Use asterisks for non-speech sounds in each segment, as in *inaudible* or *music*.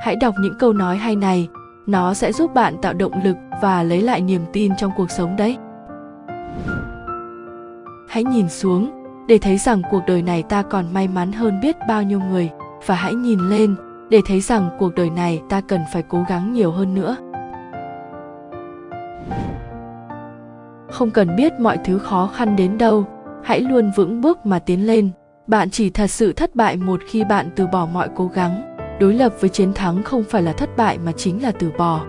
hãy đọc những câu nói hay này. Nó sẽ giúp bạn tạo động lực và lấy lại niềm tin trong cuộc sống đấy. Hãy nhìn xuống, để thấy rằng cuộc đời này ta còn may mắn hơn biết bao nhiêu người. Và hãy nhìn lên, để thấy rằng cuộc đời này ta cần phải cố gắng nhiều hơn nữa. Không cần biết mọi thứ khó khăn đến đâu. Hãy luôn vững bước mà tiến lên. Bạn chỉ thật sự thất bại một khi bạn từ bỏ mọi cố gắng đối lập với chiến thắng không phải là thất bại mà chính là từ bỏ.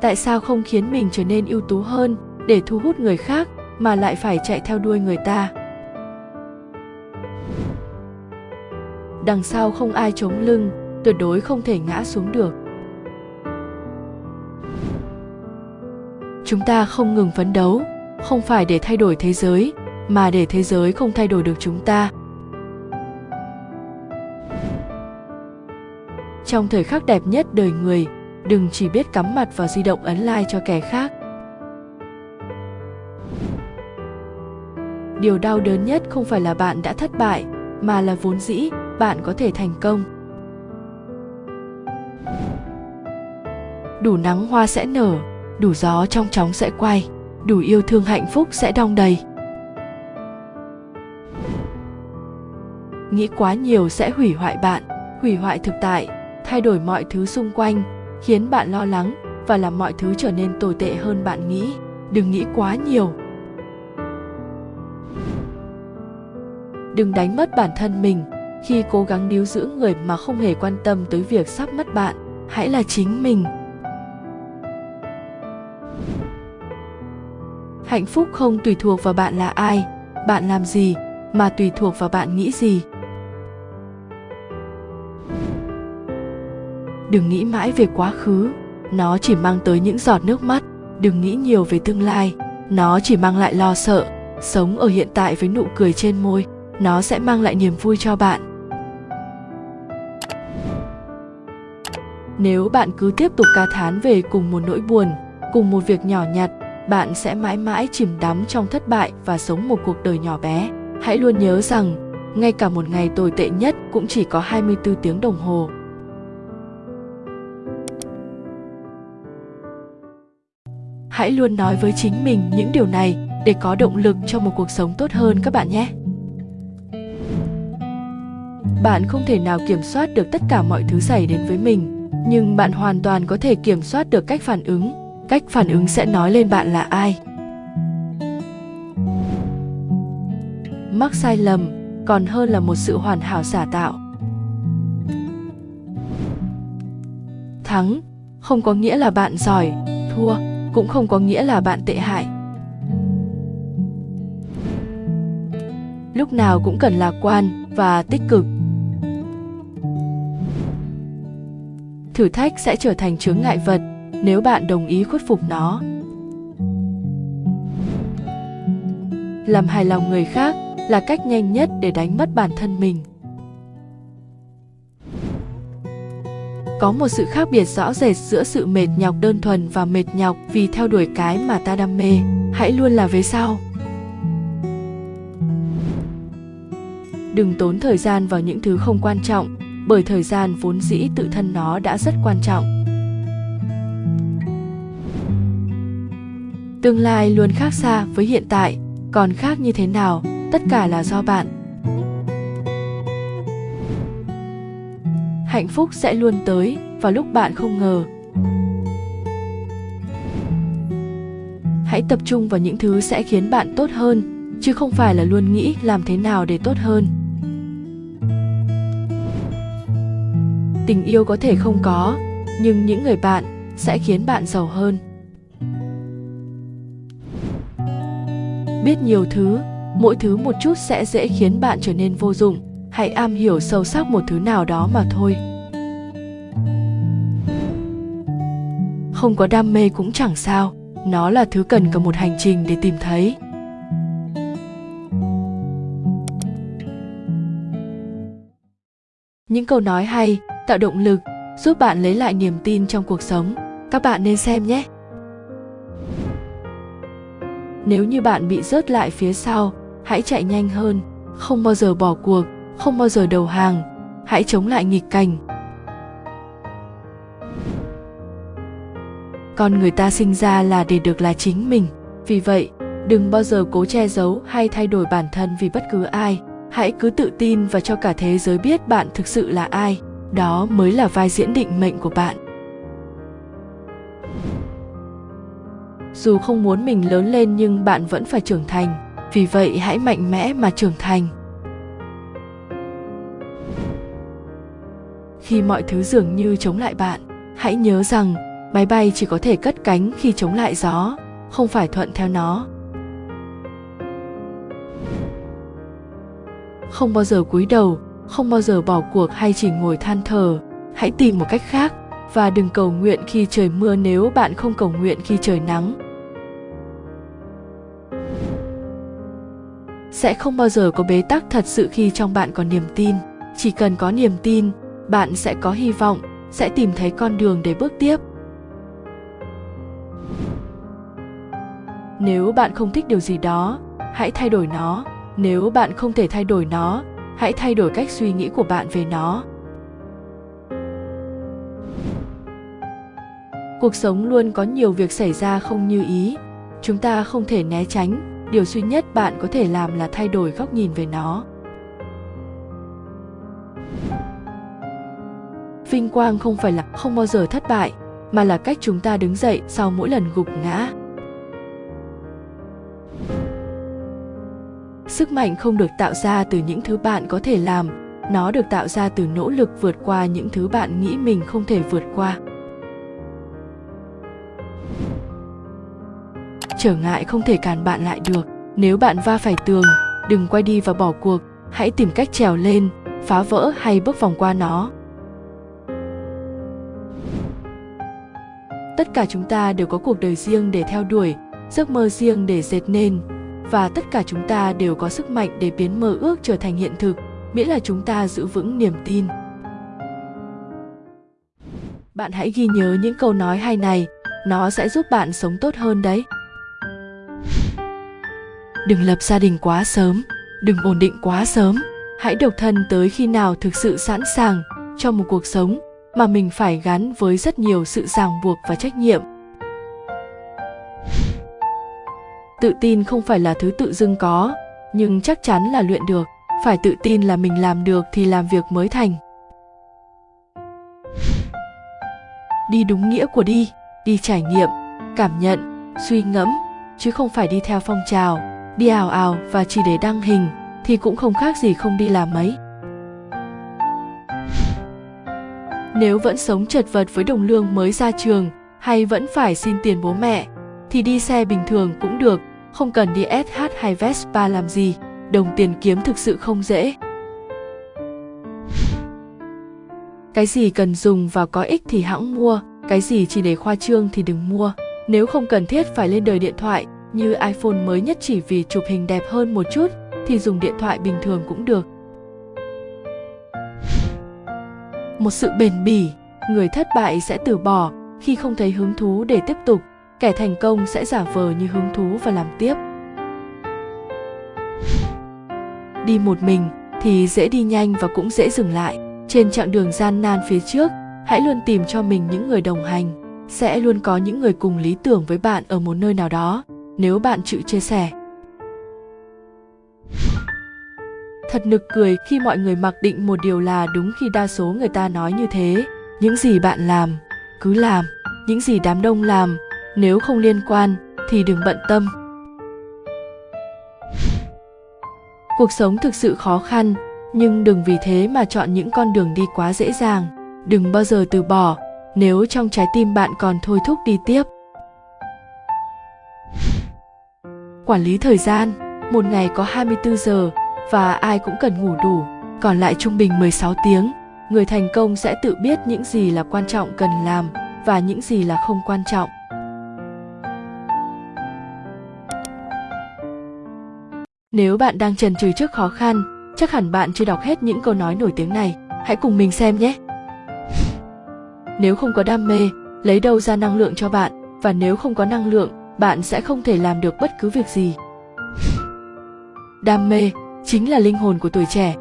Tại sao không khiến mình trở nên ưu tú hơn để thu hút người khác mà lại phải chạy theo đuôi người ta? Đằng sau không ai chống lưng, tuyệt đối không thể ngã xuống được. Chúng ta không ngừng phấn đấu, không phải để thay đổi thế giới, mà để thế giới không thay đổi được chúng ta. Trong thời khắc đẹp nhất đời người, đừng chỉ biết cắm mặt vào di động ấn like cho kẻ khác. Điều đau đớn nhất không phải là bạn đã thất bại, mà là vốn dĩ, bạn có thể thành công. Đủ nắng hoa sẽ nở, đủ gió trong chóng sẽ quay, đủ yêu thương hạnh phúc sẽ đong đầy. Nghĩ quá nhiều sẽ hủy hoại bạn, hủy hoại thực tại thay đổi mọi thứ xung quanh, khiến bạn lo lắng và làm mọi thứ trở nên tồi tệ hơn bạn nghĩ. Đừng nghĩ quá nhiều. Đừng đánh mất bản thân mình. Khi cố gắng níu giữ người mà không hề quan tâm tới việc sắp mất bạn, hãy là chính mình. Hạnh phúc không tùy thuộc vào bạn là ai, bạn làm gì, mà tùy thuộc vào bạn nghĩ gì. Đừng nghĩ mãi về quá khứ. Nó chỉ mang tới những giọt nước mắt. Đừng nghĩ nhiều về tương lai. Nó chỉ mang lại lo sợ. Sống ở hiện tại với nụ cười trên môi, nó sẽ mang lại niềm vui cho bạn. Nếu bạn cứ tiếp tục ca thán về cùng một nỗi buồn, cùng một việc nhỏ nhặt, bạn sẽ mãi mãi chìm đắm trong thất bại và sống một cuộc đời nhỏ bé. Hãy luôn nhớ rằng, ngay cả một ngày tồi tệ nhất cũng chỉ có 24 tiếng đồng hồ. Hãy luôn nói với chính mình những điều này để có động lực cho một cuộc sống tốt hơn các bạn nhé. Bạn không thể nào kiểm soát được tất cả mọi thứ xảy đến với mình, nhưng bạn hoàn toàn có thể kiểm soát được cách phản ứng. Cách phản ứng sẽ nói lên bạn là ai. Mắc sai lầm còn hơn là một sự hoàn hảo giả tạo. Thắng không có nghĩa là bạn giỏi, thua cũng không có nghĩa là bạn tệ hại. Lúc nào cũng cần lạc quan và tích cực. Thử thách sẽ trở thành chướng ngại vật nếu bạn đồng ý khuất phục nó. Làm hài lòng người khác là cách nhanh nhất để đánh mất bản thân mình. Có một sự khác biệt rõ rệt giữa sự mệt nhọc đơn thuần và mệt nhọc vì theo đuổi cái mà ta đam mê. Hãy luôn là về sau. Đừng tốn thời gian vào những thứ không quan trọng, bởi thời gian vốn dĩ tự thân nó đã rất quan trọng. Tương lai luôn khác xa với hiện tại, còn khác như thế nào, tất cả là do bạn. Hạnh phúc sẽ luôn tới vào lúc bạn không ngờ. Hãy tập trung vào những thứ sẽ khiến bạn tốt hơn, chứ không phải là luôn nghĩ làm thế nào để tốt hơn. Tình yêu có thể không có, nhưng những người bạn sẽ khiến bạn giàu hơn. Biết nhiều thứ, mỗi thứ một chút sẽ dễ khiến bạn trở nên vô dụng hãy am hiểu sâu sắc một thứ nào đó mà thôi. Không có đam mê cũng chẳng sao. Nó là thứ cần cả một hành trình để tìm thấy. Những câu nói hay, tạo động lực, giúp bạn lấy lại niềm tin trong cuộc sống. Các bạn nên xem nhé. Nếu như bạn bị rớt lại phía sau, hãy chạy nhanh hơn, không bao giờ bỏ cuộc không bao giờ đầu hàng. Hãy chống lại nghịch cảnh. Con người ta sinh ra là để được là chính mình. Vì vậy, đừng bao giờ cố che giấu hay thay đổi bản thân vì bất cứ ai. Hãy cứ tự tin và cho cả thế giới biết bạn thực sự là ai. Đó mới là vai diễn định mệnh của bạn. Dù không muốn mình lớn lên nhưng bạn vẫn phải trưởng thành. Vì vậy, hãy mạnh mẽ mà trưởng thành. Khi mọi thứ dường như chống lại bạn. Hãy nhớ rằng, máy bay chỉ có thể cất cánh khi chống lại gió, không phải thuận theo nó. Không bao giờ cúi đầu, không bao giờ bỏ cuộc hay chỉ ngồi than thở. Hãy tìm một cách khác và đừng cầu nguyện khi trời mưa nếu bạn không cầu nguyện khi trời nắng. Sẽ không bao giờ có bế tắc thật sự khi trong bạn có niềm tin. Chỉ cần có niềm tin bạn sẽ có hy vọng, sẽ tìm thấy con đường để bước tiếp. Nếu bạn không thích điều gì đó, hãy thay đổi nó. Nếu bạn không thể thay đổi nó, hãy thay đổi cách suy nghĩ của bạn về nó. Cuộc sống luôn có nhiều việc xảy ra không như ý. Chúng ta không thể né tránh. Điều duy nhất bạn có thể làm là thay đổi góc nhìn về nó. Vinh quang không phải là, không bao giờ thất bại, mà là cách chúng ta đứng dậy sau mỗi lần gục ngã. Sức mạnh không được tạo ra từ những thứ bạn có thể làm, nó được tạo ra từ nỗ lực vượt qua những thứ bạn nghĩ mình không thể vượt qua. Trở ngại không thể cản bạn lại được, nếu bạn va phải tường, đừng quay đi và bỏ cuộc, hãy tìm cách trèo lên, phá vỡ hay bước vòng qua nó. Tất cả chúng ta đều có cuộc đời riêng để theo đuổi, giấc mơ riêng để dệt nên. Và tất cả chúng ta đều có sức mạnh để biến mơ ước trở thành hiện thực, miễn là chúng ta giữ vững niềm tin. Bạn hãy ghi nhớ những câu nói hay này, nó sẽ giúp bạn sống tốt hơn đấy. Đừng lập gia đình quá sớm, đừng ổn định quá sớm. Hãy độc thân tới khi nào thực sự sẵn sàng cho một cuộc sống mà mình phải gắn với rất nhiều sự ràng buộc và trách nhiệm. Tự tin không phải là thứ tự dưng có, nhưng chắc chắn là luyện được. Phải tự tin là mình làm được thì làm việc mới thành. Đi đúng nghĩa của đi đi trải nghiệm, cảm nhận, suy ngẫm, chứ không phải đi theo phong trào, đi ảo ảo và chỉ để đăng hình, thì cũng không khác gì không đi làm mấy. Nếu vẫn sống chật vật với đồng lương mới ra trường hay vẫn phải xin tiền bố mẹ, thì đi xe bình thường cũng được, không cần đi SH hay Vespa làm gì, đồng tiền kiếm thực sự không dễ cái gì cần dùng và có ích thì hãng mua, cái gì chỉ để khoa trương thì đừng mua nếu không cần thiết phải lên đời điện thoại, như iPhone mới nhất chỉ vì chụp hình đẹp hơn một chút, thì dùng điện thoại bình thường cũng được. Một sự bền bỉ, người thất bại sẽ từ bỏ khi không thấy hứng thú để tiếp tục, kẻ thành công sẽ giả vờ như hứng thú và làm tiếp. Đi một mình thì dễ đi nhanh và cũng dễ dừng lại. Trên chặng đường gian nan phía trước, hãy luôn tìm cho mình những người đồng hành. Sẽ luôn có những người cùng lý tưởng với bạn ở một nơi nào đó nếu bạn chịu chia sẻ thật nực cười khi mọi người mặc định một điều là đúng khi đa số người ta nói như thế. Những gì bạn làm cứ làm. Những gì đám đông làm nếu không liên quan thì đừng bận tâm. Cuộc sống thực sự khó khăn nhưng đừng vì thế mà chọn những con đường đi quá dễ dàng. Đừng bao giờ từ bỏ nếu trong trái tim bạn còn thôi thúc đi tiếp. Quản lý thời gian, một ngày có 24 giờ và ai cũng cần ngủ đủ, còn lại trung bình 16 tiếng. Người thành công sẽ tự biết những gì là quan trọng cần làm và những gì là không quan trọng. Nếu bạn đang trần trừ trước khó khăn, chắc hẳn bạn chưa đọc hết những câu nói nổi tiếng này. Hãy cùng mình xem nhé. Nếu không có đam mê, lấy đâu ra năng lượng cho bạn? Và nếu không có năng lượng, bạn sẽ không thể làm được bất cứ việc gì đam mê chính là linh hồn của tuổi trẻ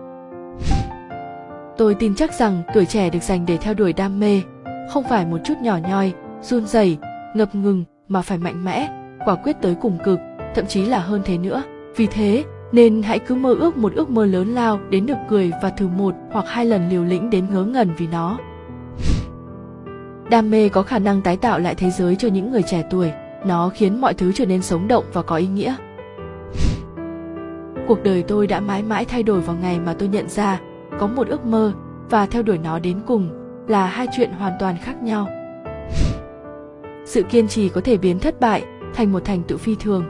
Tôi tin chắc rằng tuổi trẻ được dành để theo đuổi đam mê, không phải một chút nhỏ nhoi, run rẩy, ngập ngừng mà phải mạnh mẽ, quả quyết tới cùng cực, thậm chí là hơn thế nữa. Vì thế, nên hãy cứ mơ ước một ước mơ lớn lao đến được cười và thử một hoặc hai lần liều lĩnh đến ngớ ngẩn vì nó. Đam mê có khả năng tái tạo lại thế giới cho những người trẻ tuổi, nó khiến mọi thứ trở nên sống động và có ý nghĩa. Cuộc đời tôi đã mãi mãi thay đổi vào ngày mà tôi nhận ra có một ước mơ và theo đuổi nó đến cùng là hai chuyện hoàn toàn khác nhau. *laughs* Sự kiên trì có thể biến thất bại thành một thành tựu phi thường.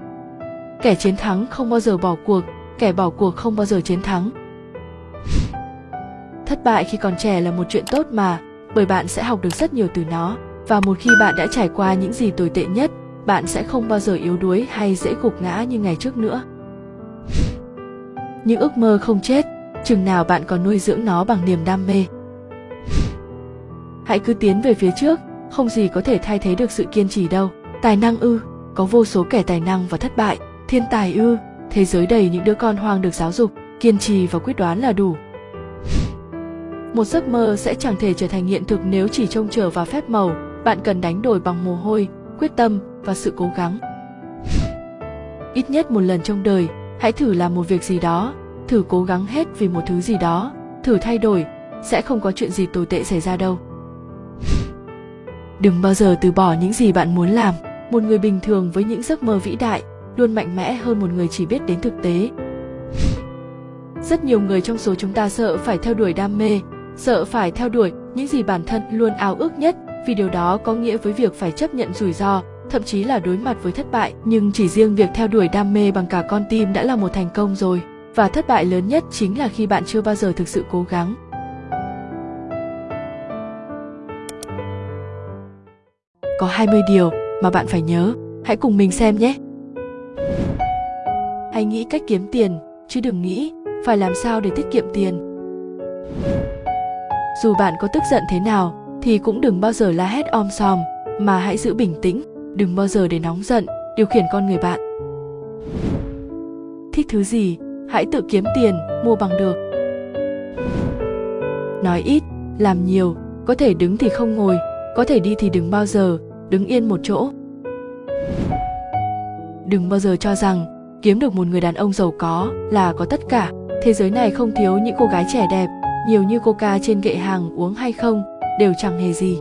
*laughs* Kẻ chiến thắng không bao giờ bỏ cuộc, kẻ bỏ cuộc không bao giờ chiến thắng. *laughs* Thất bại khi còn trẻ là một chuyện tốt mà, bởi bạn sẽ học được rất nhiều từ nó và một khi bạn đã trải qua những gì tồi tệ nhất, bạn sẽ không bao giờ yếu đuối hay dễ gục ngã như ngày trước nữa. Những ước mơ không chết, chừng nào bạn còn nuôi dưỡng nó bằng niềm đam mê. Hãy cứ tiến về phía trước, không gì có thể thay thế được sự kiên trì đâu. Tài năng ư, có vô số kẻ tài năng và thất bại, thiên tài ư, thế giới đầy những đứa con hoang được giáo dục, kiên trì và quyết đoán là đủ. Một giấc mơ sẽ chẳng thể trở thành hiện thực nếu chỉ trông chờ vào phép màu, bạn cần đánh đổi bằng mồ hôi, quyết tâm và sự cố gắng. Ít nhất một lần trong đời, hãy thử làm một việc gì đó, thử cố gắng hết vì một thứ gì đó, thử thay đổi, sẽ không có chuyện gì tồi tệ xảy ra đâu. Đừng bao giờ từ bỏ những gì bạn muốn làm. Một người bình thường với những giấc mơ vĩ đại luôn mạnh mẽ hơn một người chỉ biết đến thực tế. Rất nhiều người trong số chúng ta sợ phải theo đuổi đam mê, sợ phải theo đuổi những gì bản thân luôn ao ước nhất vì điều đó có nghĩa với việc phải chấp nhận rủi ro, thậm chí là đối mặt với thất bại. Nhưng chỉ riêng việc theo đuổi đam mê bằng cả con tim đã là một thành công rồi. Và thất bại lớn nhất chính là khi bạn chưa bao giờ thực sự cố gắng. Có 20 điều mà bạn phải nhớ, hãy cùng mình xem nhé. Hãy nghĩ cách kiếm tiền, chứ đừng nghĩ phải làm sao để tiết kiệm tiền. Dù bạn có tức giận thế nào thì cũng đừng bao giờ la hét om sòm, mà hãy giữ bình tĩnh, đừng bao giờ để nóng giận điều khiển con người bạn. Thích thứ gì, hãy tự kiếm tiền, mua bằng được. Nói ít, làm nhiều, có thể đứng thì không ngồi, có thể đi thì đừng bao giờ đứng yên một chỗ. Đừng bao giờ cho rằng kiếm được một người đàn ông giàu có là có tất cả. Thế giới này không thiếu những cô gái trẻ đẹp, nhiều như coca trên kệ hàng uống hay không đều chẳng hề gì.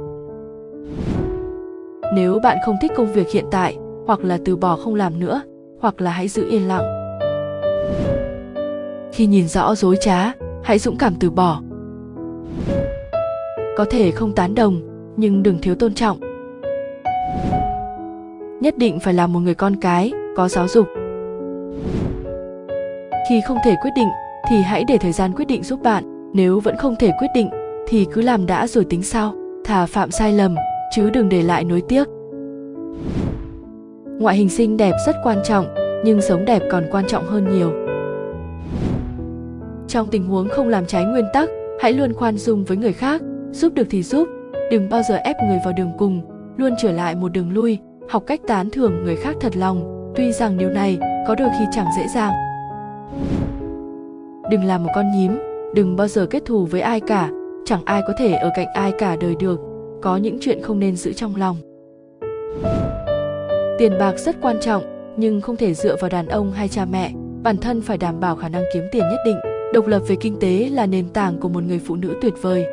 Nếu bạn không thích công việc hiện tại, hoặc là từ bỏ không làm nữa, hoặc là hãy giữ yên lặng. Khi nhìn rõ dối trá, hãy dũng cảm từ bỏ. Có thể không tán đồng, nhưng đừng thiếu tôn trọng. Nhất định phải là một người con cái, có giáo dục. Khi không thể quyết định thì hãy để thời gian quyết định giúp bạn, nếu vẫn không thể quyết định thì cứ làm đã rồi tính sau, thà phạm sai lầm chứ đừng để lại nối tiếc. Ngoại hình xinh đẹp rất quan trọng, nhưng sống đẹp còn quan trọng hơn nhiều. Trong tình huống không làm trái nguyên tắc, hãy luôn khoan dung với người khác, giúp được thì giúp, đừng bao giờ ép người vào đường cùng, luôn trở lại một đường lui, học cách tán thưởng người khác thật lòng, tuy rằng điều này có đôi khi chẳng dễ dàng. Đừng làm một con nhím, đừng bao giờ kết thù với ai cả, chẳng ai có thể ở cạnh ai cả đời được, có những chuyện không nên giữ trong lòng. Tiền bạc rất quan trọng, nhưng không thể dựa vào đàn ông hay cha mẹ, bản thân phải đảm bảo khả năng kiếm tiền nhất định. Độc lập về kinh tế là nền tảng của một người phụ nữ tuyệt vời.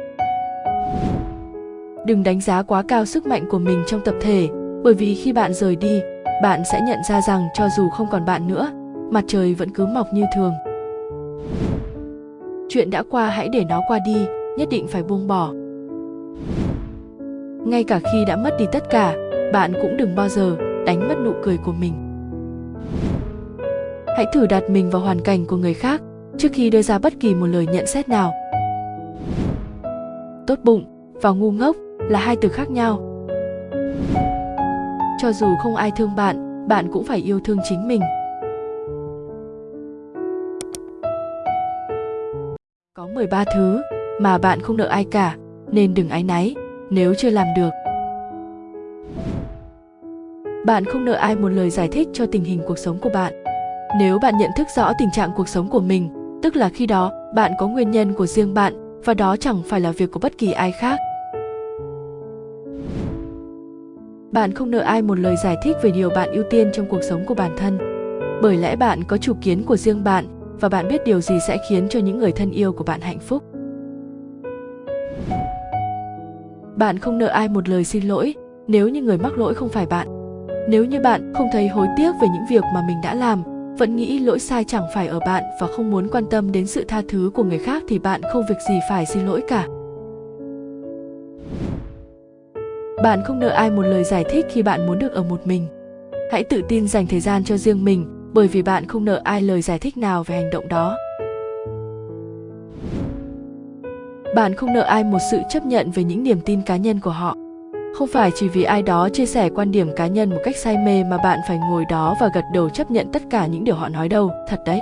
Đừng đánh giá quá cao sức mạnh của mình trong tập thể, bởi vì khi bạn rời đi, bạn sẽ nhận ra rằng cho dù không còn bạn nữa, mặt trời vẫn cứ mọc như thường. Chuyện đã qua hãy để nó qua đi, nhất định phải buông bỏ. Ngay cả khi đã mất đi tất cả, bạn cũng đừng bao giờ đánh mất nụ cười của mình. Hãy thử đặt mình vào hoàn cảnh của người khác trước khi đưa ra bất kỳ một lời nhận xét nào. Tốt bụng và ngu ngốc là hai từ khác nhau. Cho dù không ai thương bạn, bạn cũng phải yêu thương chính mình. Có 13 thứ mà bạn không nợ ai cả, nên đừng áy náy nếu chưa làm được. Bạn không nợ ai một lời giải thích cho tình hình cuộc sống của bạn. Nếu bạn nhận thức rõ tình trạng cuộc sống của mình, tức là khi đó bạn có nguyên nhân của riêng bạn và đó chẳng phải là việc của bất kỳ ai khác bạn không nợ ai một lời giải thích về điều bạn ưu tiên trong cuộc sống của bản thân bởi lẽ bạn có chủ kiến của riêng bạn và bạn biết điều gì sẽ khiến cho những người thân yêu của bạn hạnh phúc bạn không nợ ai một lời xin lỗi, nếu như người mắc lỗi không phải bạn. Nếu như bạn không thấy hối tiếc về những việc mà mình đã làm, vẫn nghĩ lỗi sai chẳng phải ở bạn và không muốn quan tâm đến sự tha thứ của người khác thì bạn không việc gì phải xin lỗi cả. Bạn không nợ ai một lời giải thích khi bạn muốn được ở một mình. Hãy tự tin dành thời gian cho riêng mình, bởi vì bạn không nợ ai lời giải thích nào về hành động đó. Bạn không nợ ai một sự chấp nhận về những niềm tin cá nhân của họ. Không phải chỉ vì ai đó chia sẻ quan điểm cá nhân một cách say mê mà bạn phải ngồi đó và gật đầu chấp nhận tất cả những điều họ nói đâu. Thật đấy.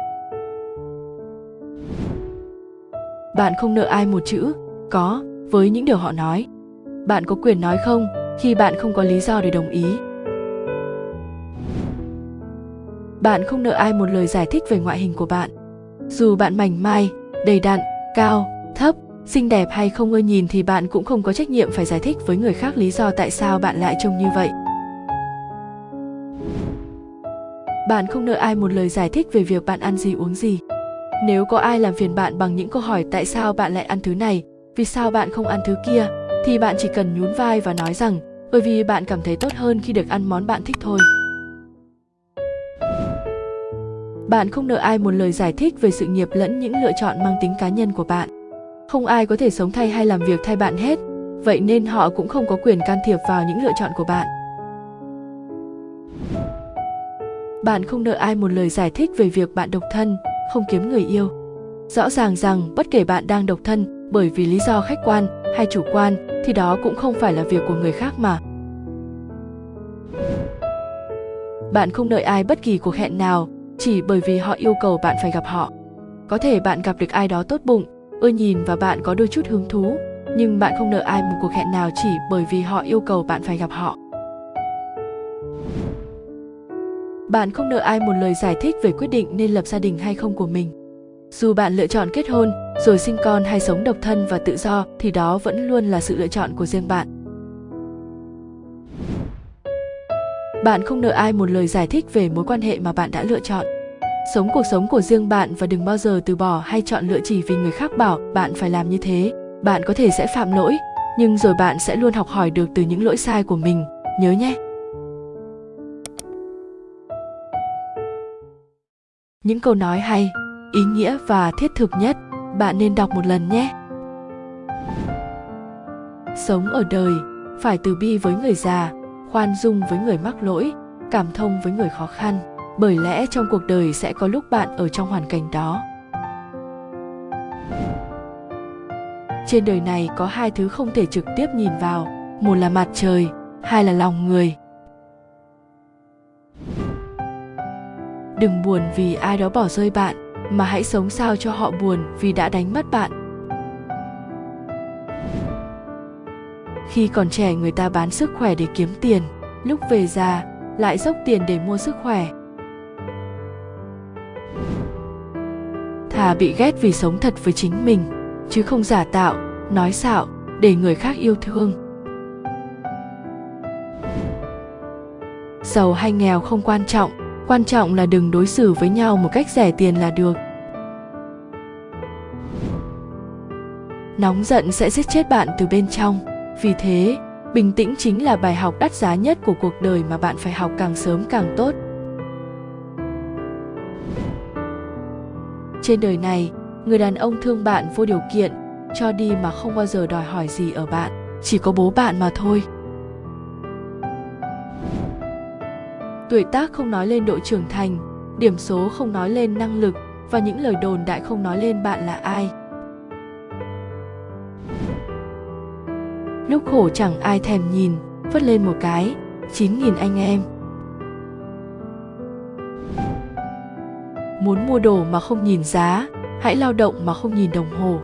Bạn không nợ ai một chữ. Có, với những điều họ nói. Bạn có quyền nói không khi bạn không có lý do để đồng ý. Bạn không nợ ai một lời giải thích về ngoại hình của bạn. Dù bạn mảnh mai, đầy đặn, cao, thấp xinh đẹp hay không ưa nhìn thì bạn cũng không có trách nhiệm phải giải thích với người khác lý do tại sao bạn lại trông như vậy. Bạn không nợ ai một lời giải thích về việc bạn ăn gì, uống gì. Nếu có ai làm phiền bạn bằng những câu hỏi tại sao bạn lại ăn thứ này, vì sao bạn không ăn thứ kia, thì bạn chỉ cần nhún vai và nói rằng, bởi vì bạn cảm thấy tốt hơn khi được ăn món bạn thích thôi. Bạn không nợ ai một lời giải thích về sự nghiệp lẫn những lựa chọn mang tính cá nhân của bạn không ai có thể sống thay hay làm việc thay bạn hết. Vậy nên họ cũng không có quyền can thiệp vào những lựa chọn của bạn. Bạn không nợ ai một lời giải thích về việc bạn độc thân, không kiếm người yêu. Rõ ràng rằng bất kể bạn đang độc thân, bởi vì lý do khách quan hay chủ quan, thì đó cũng không phải là việc của người khác mà. Bạn không đợi ai bất kỳ cuộc hẹn nào, chỉ bởi vì họ yêu cầu bạn phải gặp họ. Có thể bạn gặp được ai đó tốt bụng ưa nhìn và bạn có đôi chút hứng thú, nhưng bạn không nợ ai một cuộc hẹn nào chỉ bởi vì họ yêu cầu bạn phải gặp họ. Bạn không nợ ai một lời giải thích về quyết định nên lập gia đình hay không của mình. Dù bạn lựa chọn kết hôn, rồi sinh con hay sống độc thân và tự do, thì đó vẫn luôn là sự lựa chọn của riêng bạn. Bạn không nợ ai một lời giải thích về mối quan hệ mà bạn đã lựa chọn sống cuộc sống của riêng bạn và đừng bao giờ từ bỏ hay chọn lựa chỉ vì người khác bảo bạn phải làm như thế. Bạn có thể sẽ phạm lỗi, nhưng rồi bạn sẽ luôn học hỏi được từ những lỗi sai của mình. Nhớ nhé! Những câu nói hay, ý nghĩa và thiết thực nhất, bạn nên đọc một lần nhé. Sống ở đời, phải từ bi với người già, khoan dung với người mắc lỗi, cảm thông với người khó khăn bởi lẽ trong cuộc đời sẽ có lúc bạn ở trong hoàn cảnh đó. Trên đời này có hai thứ không thể trực tiếp nhìn vào, một là mặt trời, hai là lòng người. Đừng buồn vì ai đó bỏ rơi bạn, mà hãy sống sao cho họ buồn vì đã đánh mất bạn. Khi còn trẻ, người ta bán sức khỏe để kiếm tiền, lúc về già, lại dốc tiền để mua sức khỏe. Thà bị ghét vì sống thật với chính mình, chứ không giả tạo, nói xạo, để người khác yêu thương. Giàu hay nghèo không quan trọng quan trọng là đừng đối xử với nhau một cách rẻ tiền là được. Nóng giận sẽ giết chết bạn từ bên trong. Vì thế, bình tĩnh chính là bài học đắt giá nhất của cuộc đời mà bạn phải học càng sớm càng tốt. Trên đời này, người đàn ông thương bạn vô điều kiện, cho đi mà không bao giờ đòi hỏi gì ở bạn, chỉ có bố bạn mà thôi. Tuổi tác không nói lên độ trưởng thành, điểm số không nói lên năng lực và những lời đồn đại không nói lên bạn là ai. Lúc khổ chẳng ai thèm nhìn, phất lên một cái, chín nghìn anh em. Muốn mua đồ mà không nhìn giá, hãy lao động mà không nhìn đồng hồ.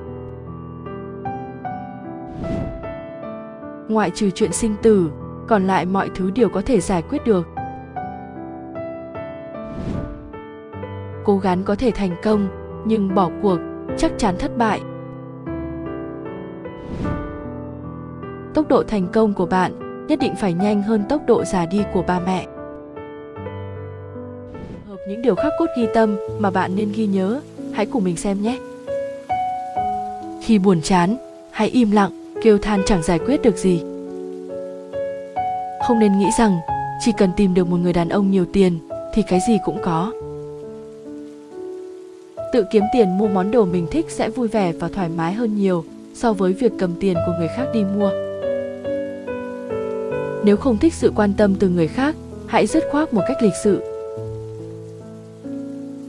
Ngoại trừ chuyện sinh tử, còn lại mọi thứ đều có thể giải quyết được. Cố gắng có thể thành công, nhưng bỏ cuộc chắc chắn thất bại. Tốc độ thành công của bạn nhất định phải nhanh hơn tốc độ già đi của ba mẹ những điều khắc cốt ghi tâm mà bạn nên ghi nhớ. Hãy cùng mình xem nhé. Khi buồn chán, hãy im lặng, kêu than chẳng giải quyết được gì. Không nên nghĩ rằng, chỉ cần tìm được một người đàn ông nhiều tiền, thì cái gì cũng có. Tự kiếm tiền mua món đồ mình thích sẽ vui vẻ và thoải mái hơn nhiều so với việc cầm tiền của người khác đi mua. Nếu không thích sự quan tâm từ người khác, hãy dứt khoát một cách lịch sự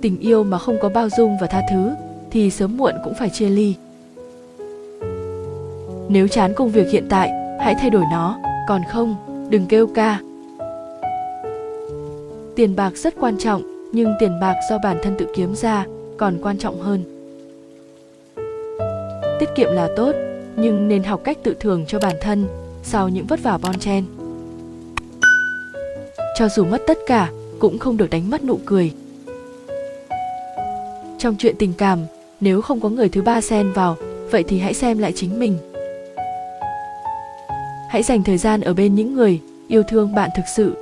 tình yêu mà không có bao dung và tha thứ, thì sớm muộn cũng phải chia ly. Nếu chán công việc hiện tại, hãy thay đổi nó, còn không, đừng kêu ca. Tiền bạc rất quan trọng, nhưng tiền bạc do bản thân tự kiếm ra còn quan trọng hơn. Tiết kiệm là tốt, nhưng nên học cách tự thưởng cho bản thân sau những vất vả bon chen. Cho dù mất tất cả, cũng không được đánh mất nụ cười trong chuyện tình cảm. Nếu không có người thứ ba xen vào, vậy thì hãy xem lại chính mình. Hãy dành thời gian ở bên những người yêu thương bạn thực sự.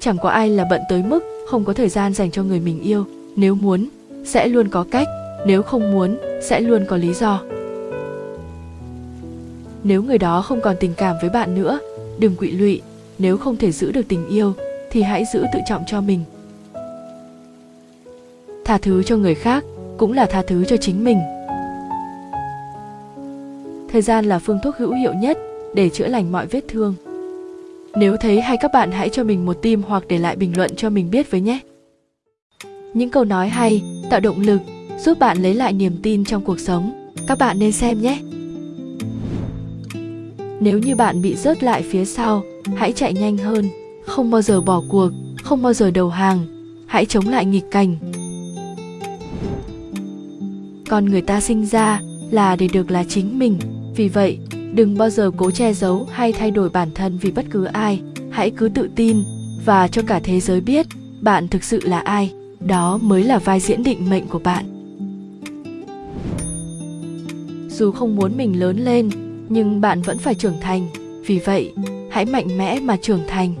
Chẳng có ai là bận tới mức không có thời gian dành cho người mình yêu. Nếu muốn, sẽ luôn có cách. Nếu không muốn, sẽ luôn có lý do. Nếu người đó không còn tình cảm với bạn nữa, đừng quỵ lụy. Nếu không thể giữ được tình yêu, thì hãy giữ tự trọng cho mình tha thứ cho người khác cũng là tha thứ cho chính mình. Thời gian là phương thuốc hữu hiệu nhất để chữa lành mọi vết thương. Nếu thấy hay các bạn hãy cho mình một tim hoặc để lại bình luận cho mình biết với nhé. Những câu nói hay, tạo động lực, giúp bạn lấy lại niềm tin trong cuộc sống, các bạn nên xem nhé. Nếu như bạn bị rớt lại phía sau, hãy chạy nhanh hơn, không bao giờ bỏ cuộc, không bao giờ đầu hàng, hãy chống lại nghịch cảnh con người ta sinh ra là để được là chính mình. Vì vậy, đừng bao giờ cố che giấu hay thay đổi bản thân vì bất cứ ai. Hãy cứ tự tin và cho cả thế giới biết bạn thực sự là ai. Đó mới là vai diễn định mệnh của bạn. Dù không muốn mình lớn lên, nhưng bạn vẫn phải trưởng thành. Vì vậy, hãy mạnh mẽ mà trưởng thành.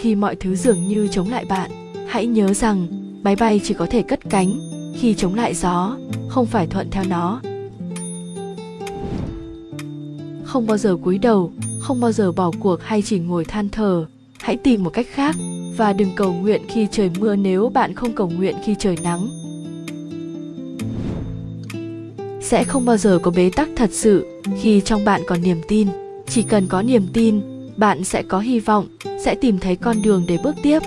Khi mọi thứ dường như chống lại bạn, hãy nhớ rằng máy bay chỉ có thể cất cánh khi chống lại gió, không phải thuận theo nó. Không bao giờ cúi đầu, không bao giờ bỏ cuộc hay chỉ ngồi than thở hãy tìm một cách khác và đừng cầu nguyện khi trời mưa nếu bạn không cầu nguyện khi trời nắng. Sẽ không bao giờ có bế tắc thật sự khi trong bạn còn niềm tin. Chỉ cần có niềm tin, bạn sẽ có hy vọng, sẽ tìm thấy con đường để bước tiếp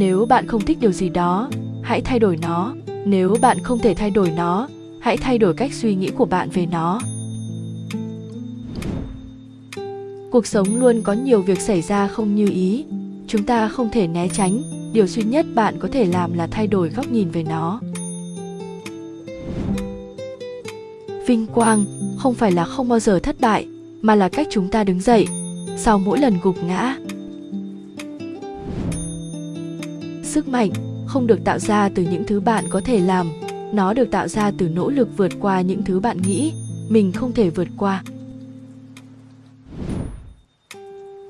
nếu bạn không thích điều gì đó, hãy thay đổi nó. Nếu bạn không thể thay đổi nó, hãy thay đổi cách suy nghĩ của bạn về nó. Cuộc sống luôn có nhiều việc xảy ra không như ý. Chúng ta không thể né tránh. Điều duy nhất bạn có thể làm là thay đổi góc nhìn về nó. Vinh quang không phải là không bao giờ thất bại, mà là cách chúng ta đứng dậy. Sau mỗi lần gục ngã sức mạnh, không được tạo ra từ những thứ bạn có thể làm. Nó được tạo ra từ nỗ lực vượt qua những thứ bạn nghĩ mình không thể vượt qua.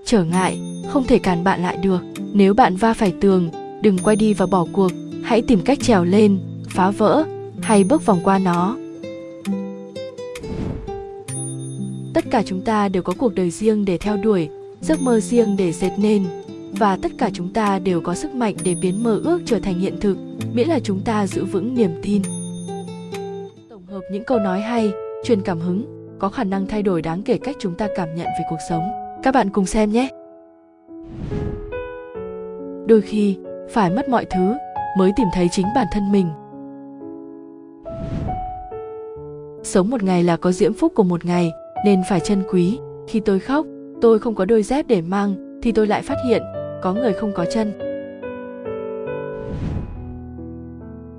Trở ngại, không thể cản bạn lại được. Nếu bạn va phải tường, đừng quay đi và bỏ cuộc. Hãy tìm cách trèo lên, phá vỡ, hay bước vòng qua nó. Tất cả chúng ta đều có cuộc đời riêng để theo đuổi, giấc mơ riêng để dệt nên và tất cả chúng ta đều có sức mạnh để biến mơ ước trở thành hiện thực, miễn là chúng ta giữ vững niềm tin. Tổng hợp những câu nói hay, truyền cảm hứng, có khả năng thay đổi đáng kể cách chúng ta cảm nhận về cuộc sống. Các bạn cùng xem nhé! Đôi khi, phải mất mọi thứ mới tìm thấy chính bản thân mình. Sống một ngày là có diễm phúc của một ngày, nên phải trân quý. Khi tôi khóc, tôi không có đôi dép để mang, thì tôi lại phát hiện có người không có chân.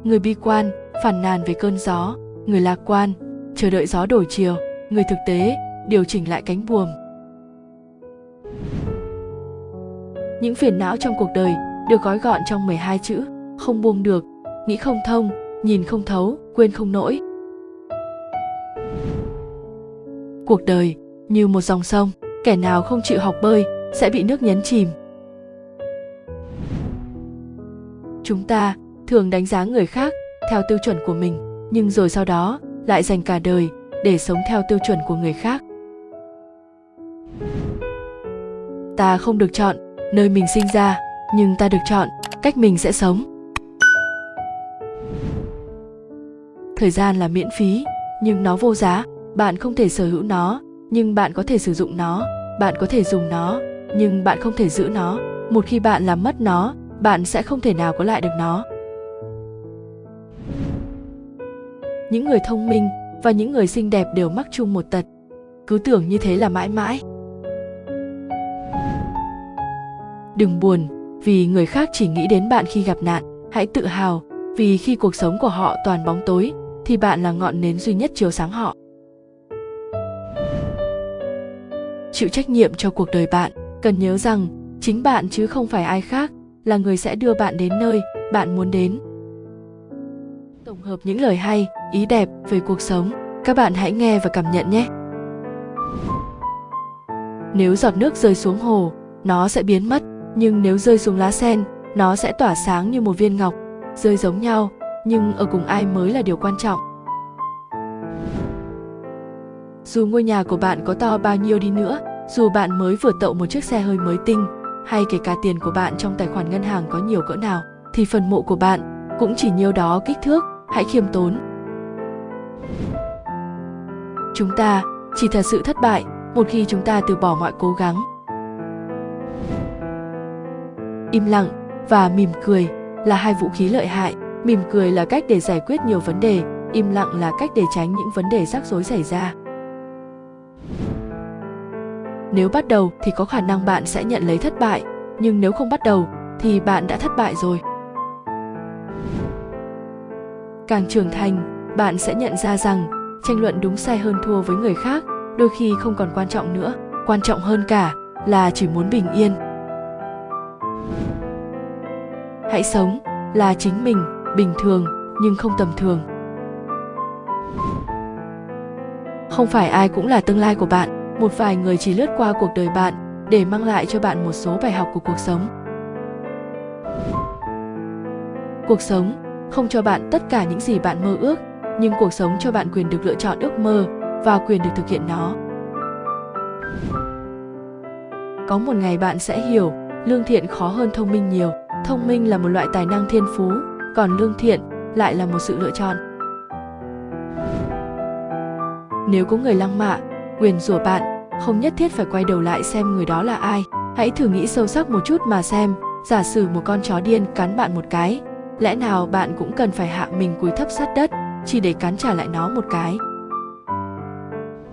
Người bi quan phản nàn về cơn gió. Người lạc quan chờ đợi gió đổi chiều. Người thực tế điều chỉnh lại cánh buồm. Những phiền não trong cuộc đời được gói gọn trong 12 chữ, không buông được, nghĩ không thông, nhìn không thấu, quên không nổi. Cuộc đời như một dòng sông, kẻ nào không chịu học bơi sẽ bị nước nhấn chìm. Chúng ta thường đánh giá người khác theo tiêu chuẩn của mình, nhưng rồi sau đó lại dành cả đời để sống theo tiêu chuẩn của người khác. Ta không được chọn nơi mình sinh ra, nhưng ta được chọn cách mình sẽ sống. Thời gian là miễn phí, nhưng nó vô giá, bạn không thể sở hữu nó, nhưng bạn có thể sử dụng nó, bạn có thể dùng nó, nhưng bạn không thể giữ nó. Một khi bạn làm mất nó, bạn sẽ không thể nào có lại được nó. Những người thông minh và những người xinh đẹp đều mắc chung một tật. Cứ tưởng như thế là mãi mãi. Đừng buồn vì người khác chỉ nghĩ đến bạn khi gặp nạn, hãy tự hào vì khi cuộc sống của họ toàn bóng tối thì bạn là ngọn nến duy nhất chiếu sáng họ. Chịu trách nhiệm cho cuộc đời bạn, cần nhớ rằng chính bạn chứ không phải ai khác là người sẽ đưa bạn đến nơi bạn muốn đến. Tổng hợp những lời hay, ý đẹp về cuộc sống, các bạn hãy nghe và cảm nhận nhé. Nếu giọt nước rơi xuống hồ, nó sẽ biến mất, nhưng nếu rơi xuống lá sen, nó sẽ tỏa sáng như một viên ngọc, rơi giống nhau, nhưng ở cùng ai mới là điều quan trọng. Dù ngôi nhà của bạn có to bao nhiêu đi nữa, dù bạn mới vừa tậu một chiếc xe hơi mới tinh, hay kể cả tiền của bạn trong tài khoản ngân hàng có nhiều cỡ nào, thì phần mộ của bạn cũng chỉ nhiêu đó kích thước, hãy khiêm tốn. Chúng ta chỉ thật sự thất bại một khi chúng ta từ bỏ mọi cố gắng. Im lặng và mỉm cười là hai vũ khí lợi hại. Mỉm cười là cách để giải quyết nhiều vấn đề, im lặng là cách để tránh những vấn đề rắc rối xảy ra. Nếu bắt đầu thì có khả năng bạn sẽ nhận lấy thất bại, nhưng nếu không bắt đầu thì bạn đã thất bại rồi. Càng trưởng thành, bạn sẽ nhận ra rằng tranh luận đúng sai hơn thua với người khác đôi khi không còn quan trọng nữa, quan trọng hơn cả là chỉ muốn bình yên. Hãy sống là chính mình, bình thường nhưng không tầm thường. Không phải ai cũng là tương lai của bạn, một vài người chỉ lướt qua cuộc đời bạn để mang lại cho bạn một số bài học của cuộc sống. Cuộc sống không cho bạn tất cả những gì bạn mơ ước, nhưng cuộc sống cho bạn quyền được lựa chọn ước mơ và quyền được thực hiện nó. Có một ngày bạn sẽ hiểu, lương thiện khó hơn thông minh nhiều. Thông minh là một loại tài năng thiên phú, còn lương thiện lại là một sự lựa chọn. Nếu có người lăng mạ nguyền rủa bạn không nhất thiết phải quay đầu lại xem người đó là ai. Hãy thử nghĩ sâu sắc một chút mà xem. Giả sử một con chó điên cắn bạn một cái, lẽ nào bạn cũng cần phải hạ mình cúi thấp sát đất, chỉ để cắn trả lại nó một cái?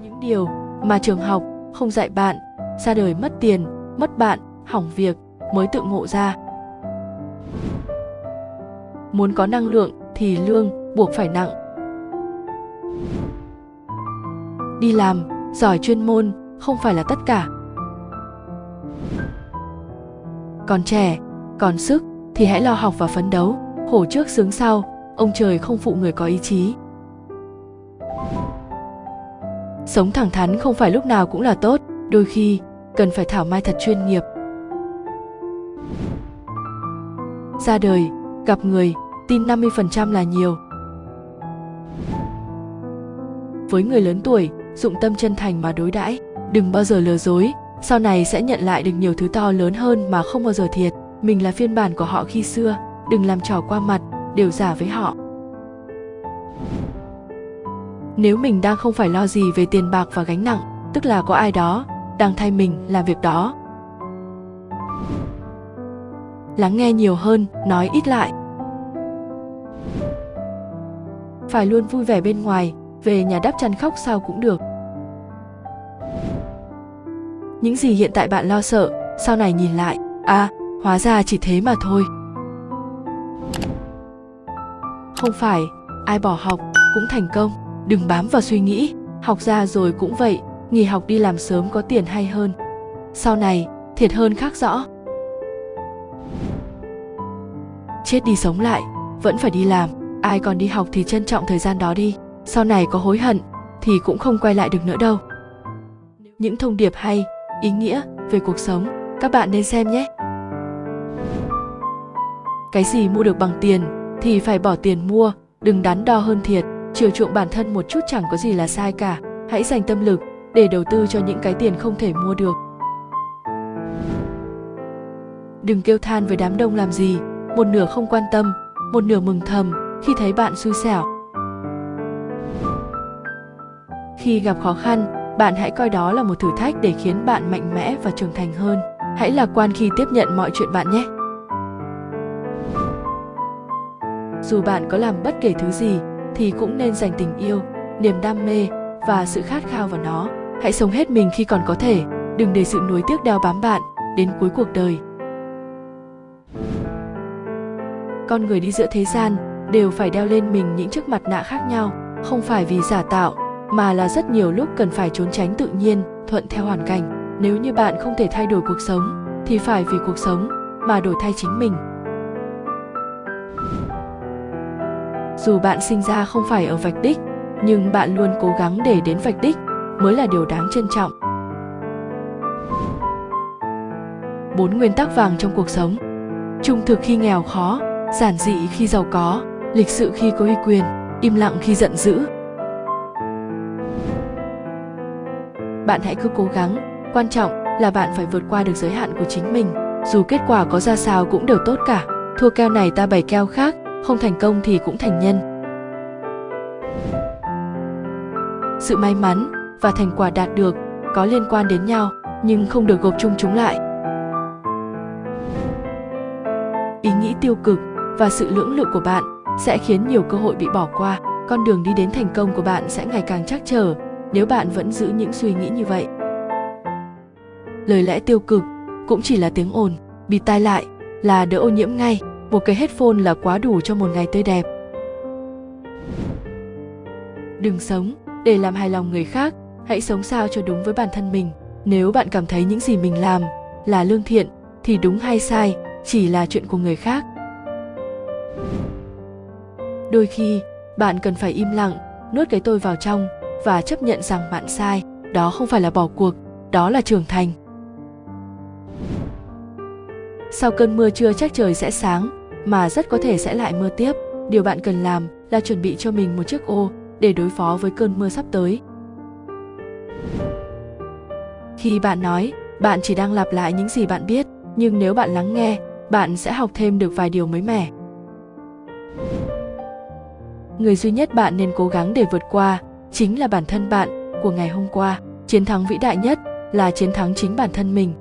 Những điều mà trường học không dạy bạn, ra đời mất tiền, mất bạn, hỏng việc mới tự ngộ ra. Muốn có năng lượng thì lương buộc phải nặng. Đi làm, giỏi chuyên môn không phải là tất cả. Còn trẻ, còn sức thì hãy lo học và phấn đấu. Hổ trước sướng sau, ông trời không phụ người có ý chí. Sống thẳng thắn không phải lúc nào cũng là tốt, đôi khi cần phải thảo mai thật chuyên nghiệp. Ra đời, gặp người, tin 50% là nhiều. Với người lớn tuổi, dụng tâm chân thành mà đối đãi đừng bao giờ lừa dối. Sau này sẽ nhận lại được nhiều thứ to lớn hơn mà không bao giờ thiệt. Mình là phiên bản của họ khi xưa. Đừng làm trò qua mặt, đều giả với họ. Nếu mình đang không phải lo gì về tiền bạc và gánh nặng, tức là có ai đó đang thay mình làm việc đó. Lắng nghe nhiều hơn, nói ít lại. Phải luôn vui vẻ bên ngoài, về nhà đắp chăn khóc sao cũng được những gì hiện tại bạn lo sợ, sau này nhìn lại à hóa ra chỉ thế mà thôi. Không phải, ai bỏ học cũng thành công. Đừng bám vào suy nghĩ, học ra rồi cũng vậy, nghỉ học đi làm sớm có tiền hay hơn. Sau này, thiệt hơn khác rõ. Chết đi sống lại, vẫn phải đi làm. Ai còn đi học thì trân trọng thời gian đó đi. Sau này có hối hận, thì cũng không quay lại được nữa đâu. Những thông điệp hay ý nghĩa về cuộc sống. Các bạn nên xem nhé. Cái gì mua được bằng tiền thì phải bỏ tiền mua, đừng đắn đo hơn thiệt. Chiều chuộng bản thân một chút chẳng có gì là sai cả. Hãy dành tâm lực để đầu tư cho những cái tiền không thể mua được. Đừng kêu than với đám đông làm gì. Một nửa không quan tâm, một nửa mừng thầm khi thấy bạn xui xẻo. Khi gặp khó khăn bạn hãy coi đó là một thử thách để khiến bạn mạnh mẽ và trưởng thành hơn. Hãy lạc quan khi tiếp nhận mọi chuyện bạn nhé. Dù bạn có làm bất kể thứ gì, thì cũng nên dành tình yêu, niềm đam mê và sự khát khao vào nó. Hãy sống hết mình khi còn có thể. Đừng để sự nuối tiếc đeo bám bạn đến cuối cuộc đời. Con người đi giữa thế gian đều phải đeo lên mình những chiếc mặt nạ khác nhau, không phải vì giả tạo mà là rất nhiều lúc cần phải trốn tránh tự nhiên, thuận theo hoàn cảnh. Nếu như bạn không thể thay đổi cuộc sống, thì phải vì cuộc sống mà đổi thay chính mình. Dù bạn sinh ra không phải ở vạch đích, nhưng bạn luôn cố gắng để đến vạch đích mới là điều đáng trân trọng. Bốn nguyên tắc vàng trong cuộc sống. Trung thực khi nghèo khó, giản dị khi giàu có, lịch sự khi có uy quyền, im lặng khi giận dữ. Bạn hãy cứ cố gắng. Quan trọng là bạn phải vượt qua được giới hạn của chính mình. Dù kết quả có ra sao cũng đều tốt cả. Thua keo này ta bày keo khác, không thành công thì cũng thành nhân. Sự may mắn và thành quả đạt được có liên quan đến nhau, nhưng không được gộp chung chúng lại. Ý nghĩ tiêu cực và sự lưỡng lự của bạn sẽ khiến nhiều cơ hội bị bỏ qua. Con đường đi đến thành công của bạn sẽ ngày càng chắc trở nếu bạn vẫn giữ những suy nghĩ như vậy. Lời lẽ tiêu cực cũng chỉ là tiếng ồn, bị tai lại là đỡ ô nhiễm ngay, một cái headphone là quá đủ cho một ngày tươi đẹp. Đừng sống để làm hài lòng người khác, hãy sống sao cho đúng với bản thân mình. Nếu bạn cảm thấy những gì mình làm là lương thiện, thì đúng hay sai chỉ là chuyện của người khác. Đôi khi, bạn cần phải im lặng, nuốt cái tôi vào trong và chấp nhận rằng bạn sai, đó không phải là bỏ cuộc, đó là trưởng thành. Sau cơn mưa trưa chắc trời sẽ sáng, mà rất có thể sẽ lại mưa tiếp. Điều bạn cần làm là chuẩn bị cho mình một chiếc ô để đối phó với cơn mưa sắp tới. Khi bạn nói, bạn chỉ đang lặp lại những gì bạn biết, nhưng nếu bạn lắng nghe, bạn sẽ học thêm được vài điều mới mẻ. Người duy nhất bạn nên cố gắng để vượt qua chính là bản thân bạn của ngày hôm qua. Chiến thắng vĩ đại nhất là chiến thắng chính bản thân mình.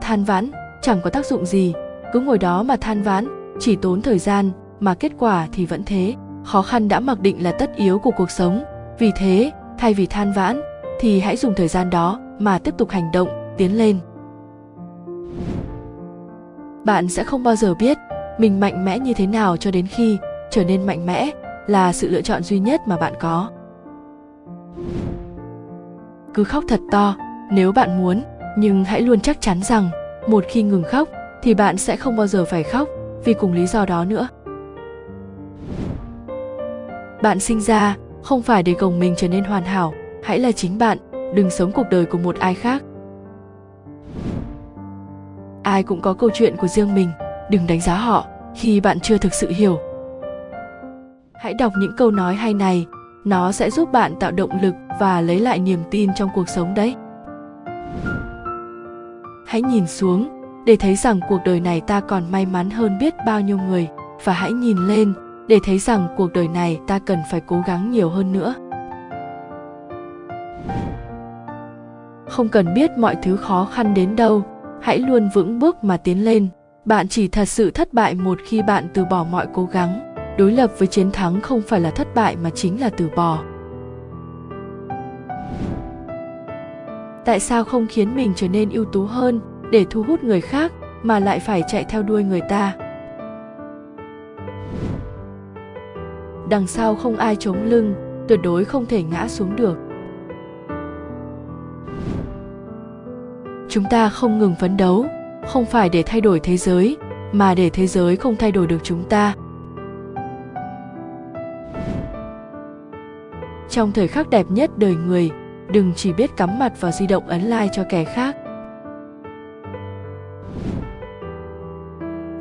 Than vãn, chẳng có tác dụng gì. Cứ ngồi đó mà than vãn, chỉ tốn thời gian mà kết quả thì vẫn thế. Khó khăn đã mặc định là tất yếu của cuộc sống. Vì thế, thay vì than vãn, thì hãy dùng thời gian đó mà tiếp tục hành động, tiến lên. Bạn sẽ không bao giờ biết mình mạnh mẽ như thế nào cho đến khi trở nên mạnh mẽ là sự lựa chọn duy nhất mà bạn có. Cứ khóc thật to, nếu bạn muốn, nhưng hãy luôn chắc chắn rằng, một khi ngừng khóc, thì bạn sẽ không bao giờ phải khóc, vì cùng lý do đó nữa. Bạn sinh ra, không phải để gồng mình trở nên hoàn hảo, hãy là chính bạn, đừng sống cuộc đời của một ai khác. Ai cũng có câu chuyện của riêng mình, đừng đánh giá họ khi bạn chưa thực sự hiểu hãy đọc những câu nói hay này. Nó sẽ giúp bạn tạo động lực và lấy lại niềm tin trong cuộc sống đấy. Hãy nhìn xuống, để thấy rằng cuộc đời này ta còn may mắn hơn biết bao nhiêu người. Và hãy nhìn lên, để thấy rằng cuộc đời này ta cần phải cố gắng nhiều hơn nữa. Không cần biết mọi thứ khó khăn đến đâu. Hãy luôn vững bước mà tiến lên. Bạn chỉ thật sự thất bại một khi bạn từ bỏ mọi cố gắng đối lập với chiến thắng không phải là thất bại mà chính là từ bỏ. Tại sao không khiến mình trở nên ưu tú hơn để thu hút người khác mà lại phải chạy theo đuôi người ta? Đằng sau không ai chống lưng, tuyệt đối không thể ngã xuống được. Chúng ta không ngừng phấn đấu, không phải để thay đổi thế giới, mà để thế giới không thay đổi được chúng ta. Trong thời khắc đẹp nhất đời người, đừng chỉ biết cắm mặt vào di động ấn like cho kẻ khác.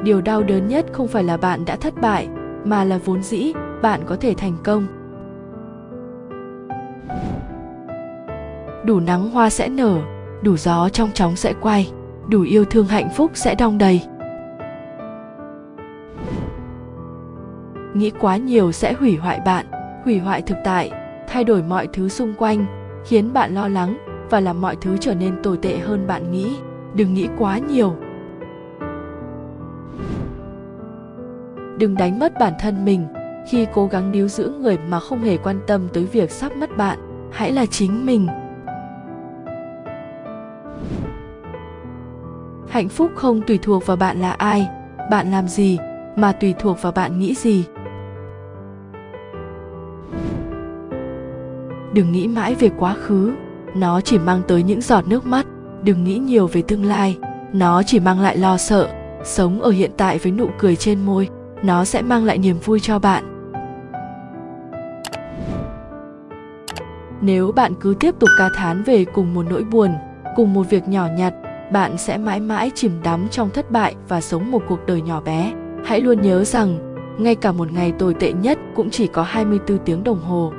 Điều đau đớn nhất không phải là bạn đã thất bại, mà là vốn dĩ, bạn có thể thành công. Đủ nắng hoa sẽ nở, đủ gió trong chóng sẽ quay, đủ yêu thương hạnh phúc sẽ đong đầy. Nghĩ quá nhiều sẽ hủy hoại bạn, hủy hoại thực tại thay đổi mọi thứ xung quanh, khiến bạn lo lắng và làm mọi thứ trở nên tồi tệ hơn bạn nghĩ. Đừng nghĩ quá nhiều. Đừng đánh mất bản thân mình. Khi cố gắng níu giữ người mà không hề quan tâm tới việc sắp mất bạn, hãy là chính mình. Hạnh phúc không tùy thuộc vào bạn là ai, bạn làm gì, mà tùy thuộc vào bạn nghĩ gì. Đừng nghĩ mãi về quá khứ. Nó chỉ mang tới những giọt nước mắt. Đừng nghĩ nhiều về tương lai. Nó chỉ mang lại lo sợ. Sống ở hiện tại với nụ cười trên môi, nó sẽ mang lại niềm vui cho bạn. Nếu bạn cứ tiếp tục ca thán về cùng một nỗi buồn, cùng một việc nhỏ nhặt, bạn sẽ mãi mãi chìm đắm trong thất bại và sống một cuộc đời nhỏ bé. Hãy luôn nhớ rằng, ngay cả một ngày tồi tệ nhất cũng chỉ có 24 tiếng đồng hồ.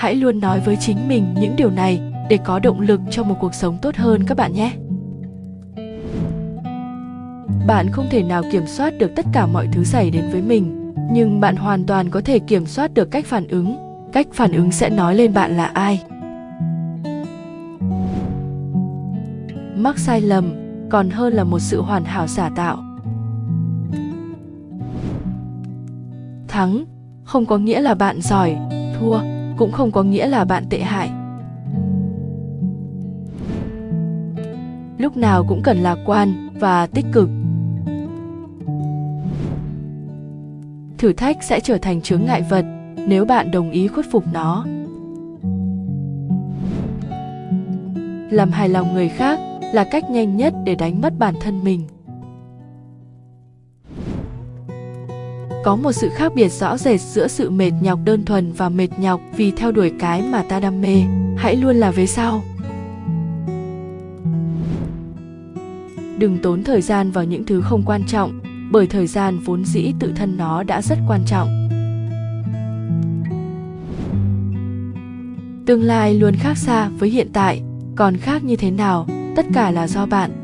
Hãy luôn nói với chính mình những điều này để có động lực cho một cuộc sống tốt hơn các bạn nhé. Bạn không thể nào kiểm soát được tất cả mọi thứ xảy đến với mình, nhưng bạn hoàn toàn có thể kiểm soát được cách phản ứng. Cách phản ứng sẽ nói lên bạn là ai. Mắc sai lầm còn hơn là một sự hoàn hảo giả tạo. Thắng, không có nghĩa là bạn giỏi, thua cũng không có nghĩa là bạn tệ hại. Lúc nào cũng cần lạc quan và tích cực. Thử thách sẽ trở thành chướng ngại vật nếu bạn đồng ý khuất phục nó. Làm hài lòng người khác là cách nhanh nhất để đánh mất bản thân mình. Có một sự khác biệt rõ rệt giữa sự mệt nhọc đơn thuần và mệt nhọc vì theo đuổi cái mà ta đam mê. Hãy luôn là về sau. Đừng tốn thời gian vào những thứ không quan trọng, bởi thời gian vốn dĩ tự thân nó đã rất quan trọng. Tương lai luôn khác xa với hiện tại, còn khác như thế nào, tất cả là do bạn.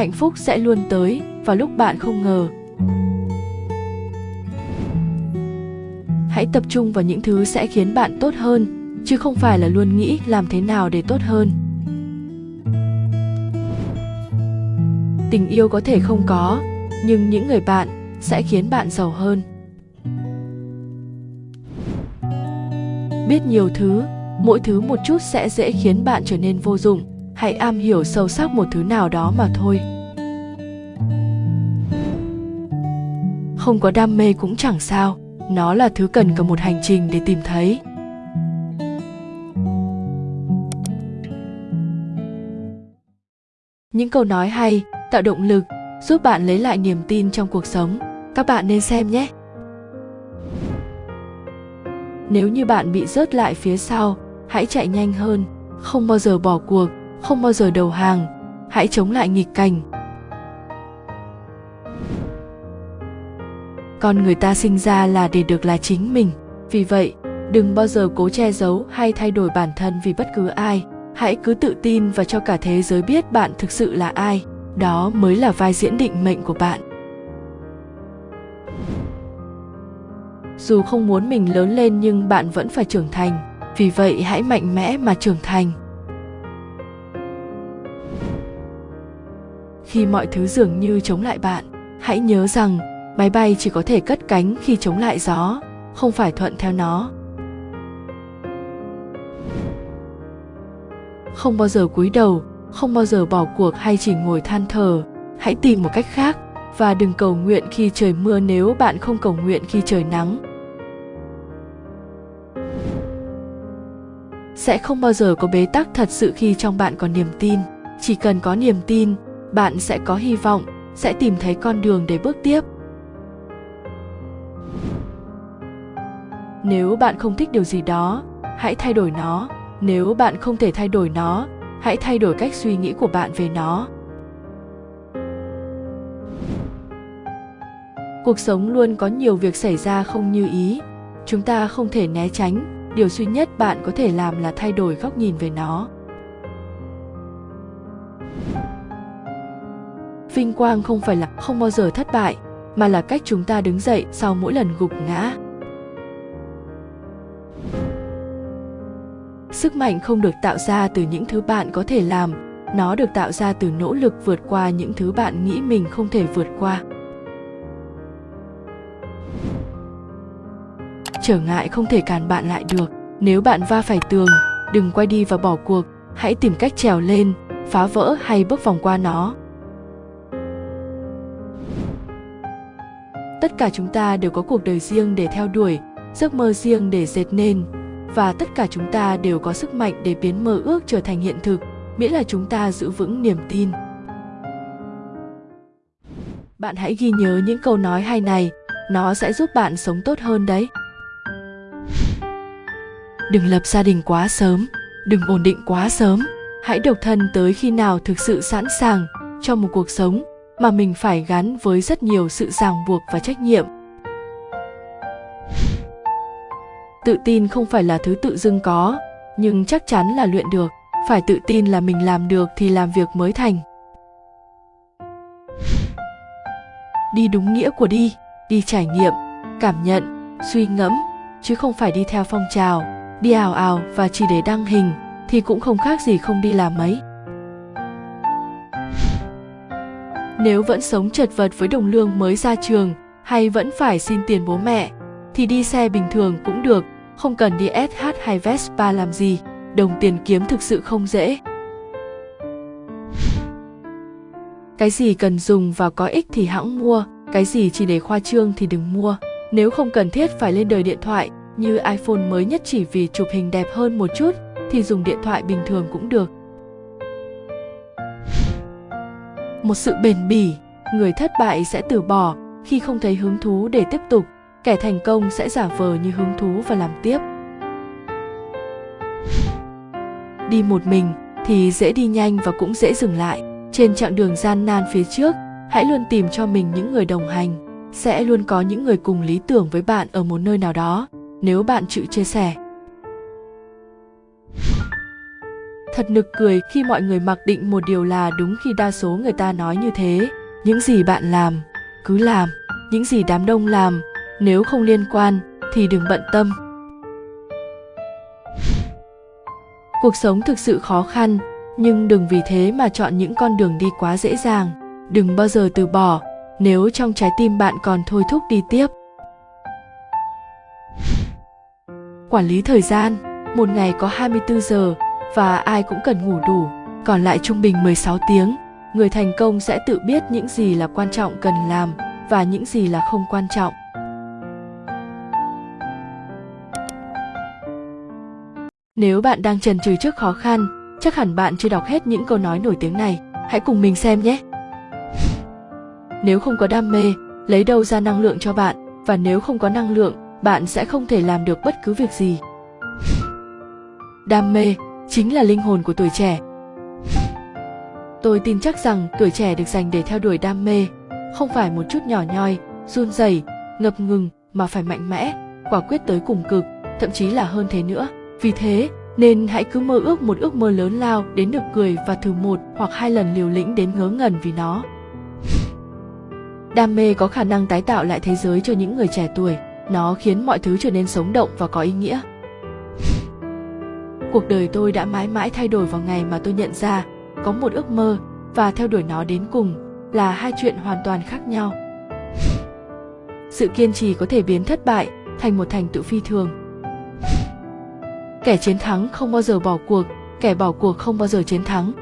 Hạnh phúc sẽ luôn tới vào lúc bạn không ngờ. Hãy tập trung vào những thứ sẽ khiến bạn tốt hơn, chứ không phải là luôn nghĩ làm thế nào để tốt hơn. Tình yêu có thể không có, nhưng những người bạn sẽ khiến bạn giàu hơn. Biết nhiều thứ, mỗi thứ một chút sẽ dễ khiến bạn trở nên vô dụng hãy am hiểu sâu sắc một thứ nào đó mà thôi. Không có đam mê cũng chẳng sao. Nó là thứ cần cả một hành trình để tìm thấy. Những câu nói hay, tạo động lực, giúp bạn lấy lại niềm tin trong cuộc sống. Các bạn nên xem nhé. Nếu như bạn bị rớt lại phía sau, hãy chạy nhanh hơn, không bao giờ bỏ cuộc không bao giờ đầu hàng. Hãy chống lại nghịch cảnh. Con người ta sinh ra là để được là chính mình. Vì vậy, đừng bao giờ cố che giấu hay thay đổi bản thân vì bất cứ ai. Hãy cứ tự tin và cho cả thế giới biết bạn thực sự là ai. Đó mới là vai diễn định mệnh của bạn. Dù không muốn mình lớn lên nhưng bạn vẫn phải trưởng thành. Vì vậy, hãy mạnh mẽ mà trưởng thành. Khi mọi thứ dường như chống lại bạn. Hãy nhớ rằng, máy bay chỉ có thể cất cánh khi chống lại gió, không phải thuận theo nó. Không bao giờ cúi đầu, không bao giờ bỏ cuộc hay chỉ ngồi than thở. Hãy tìm một cách khác và đừng cầu nguyện khi trời mưa nếu bạn không cầu nguyện khi trời nắng. Sẽ không bao giờ có bế tắc thật sự khi trong bạn có niềm tin. Chỉ cần có niềm tin bạn sẽ có hy vọng, sẽ tìm thấy con đường để bước tiếp. Nếu bạn không thích điều gì đó, hãy thay đổi nó. Nếu bạn không thể thay đổi nó, hãy thay đổi cách suy nghĩ của bạn về nó. Cuộc sống luôn có nhiều việc xảy ra không như ý. Chúng ta không thể né tránh. Điều duy nhất bạn có thể làm là thay đổi góc nhìn về nó. Vinh quang không phải là, không bao giờ thất bại, mà là cách chúng ta đứng dậy sau mỗi lần gục ngã. Sức mạnh không được tạo ra từ những thứ bạn có thể làm, nó được tạo ra từ nỗ lực vượt qua những thứ bạn nghĩ mình không thể vượt qua. Trở ngại không thể cản bạn lại được, nếu bạn va phải tường, đừng quay đi và bỏ cuộc, hãy tìm cách trèo lên, phá vỡ hay bước vòng qua nó. Tất cả chúng ta đều có cuộc đời riêng để theo đuổi, giấc mơ riêng để dệt nên. Và tất cả chúng ta đều có sức mạnh để biến mơ ước trở thành hiện thực, miễn là chúng ta giữ vững niềm tin. Bạn hãy ghi nhớ những câu nói hay này, nó sẽ giúp bạn sống tốt hơn đấy. Đừng lập gia đình quá sớm, đừng ổn định quá sớm. Hãy độc thân tới khi nào thực sự sẵn sàng cho một cuộc sống mà mình phải gắn với rất nhiều sự ràng buộc và trách nhiệm. Tự tin không phải là thứ tự dưng có, nhưng chắc chắn là luyện được. Phải tự tin là mình làm được thì làm việc mới thành. Đi đúng nghĩa của đi đi trải nghiệm, cảm nhận, suy ngẫm, chứ không phải đi theo phong trào, đi ảo ảo và chỉ để đăng hình, thì cũng không khác gì không đi làm mấy. Nếu vẫn sống chật vật với đồng lương mới ra trường hay vẫn phải xin tiền bố mẹ, thì đi xe bình thường cũng được, không cần đi SH hay Vespa làm gì, đồng tiền kiếm thực sự không dễ cái gì cần dùng và có ích thì hãng mua, cái gì chỉ để khoa trương thì đừng mua nếu không cần thiết phải lên đời điện thoại, như iPhone mới nhất chỉ vì chụp hình đẹp hơn một chút, thì dùng điện thoại bình thường cũng được. Một sự bền bỉ, người thất bại sẽ từ bỏ khi không thấy hứng thú để tiếp tục, kẻ thành công sẽ giả vờ như hứng thú và làm tiếp. Đi một mình thì dễ đi nhanh và cũng dễ dừng lại. Trên chặng đường gian nan phía trước, hãy luôn tìm cho mình những người đồng hành. Sẽ luôn có những người cùng lý tưởng với bạn ở một nơi nào đó nếu bạn chịu chia sẻ thật nực cười khi mọi người mặc định một điều là đúng khi đa số người ta nói như thế. Những gì bạn làm cứ làm. Những gì đám đông làm nếu không liên quan thì đừng bận tâm. Cuộc sống thực sự khó khăn nhưng đừng vì thế mà chọn những con đường đi quá dễ dàng. Đừng bao giờ từ bỏ nếu trong trái tim bạn còn thôi thúc đi tiếp. Quản lý thời gian, một ngày có 24 giờ và ai cũng cần ngủ đủ, còn lại trung bình 16 tiếng. Người thành công sẽ tự biết những gì là quan trọng cần làm và những gì là không quan trọng. Nếu bạn đang trần trừ trước khó khăn, chắc hẳn bạn chưa đọc hết những câu nói nổi tiếng này. Hãy cùng mình xem nhé. Nếu không có đam mê, lấy đâu ra năng lượng cho bạn? Và nếu không có năng lượng, bạn sẽ không thể làm được bất cứ việc gì đam mê chính là linh hồn của tuổi trẻ. Tôi tin chắc rằng tuổi trẻ được dành để theo đuổi đam mê, không phải một chút nhỏ nhoi, run rẩy, ngập ngừng mà phải mạnh mẽ, quả quyết tới cùng cực, thậm chí là hơn thế nữa. Vì thế, nên hãy cứ mơ ước một ước mơ lớn lao đến được cười và thử một hoặc hai lần liều lĩnh đến ngớ ngẩn vì nó. Đam mê có khả năng tái tạo lại thế giới cho những người trẻ tuổi. Nó khiến mọi thứ trở nên sống động và có ý nghĩa cuộc đời tôi đã mãi mãi thay đổi vào ngày mà tôi nhận ra có một ước mơ và theo đuổi nó đến cùng là hai chuyện hoàn toàn khác nhau. *laughs* Sự kiên trì có thể biến thất bại thành một thành tựu phi thường. *laughs* Kẻ chiến thắng không bao giờ bỏ cuộc, kẻ bỏ cuộc không bao giờ chiến thắng. *laughs*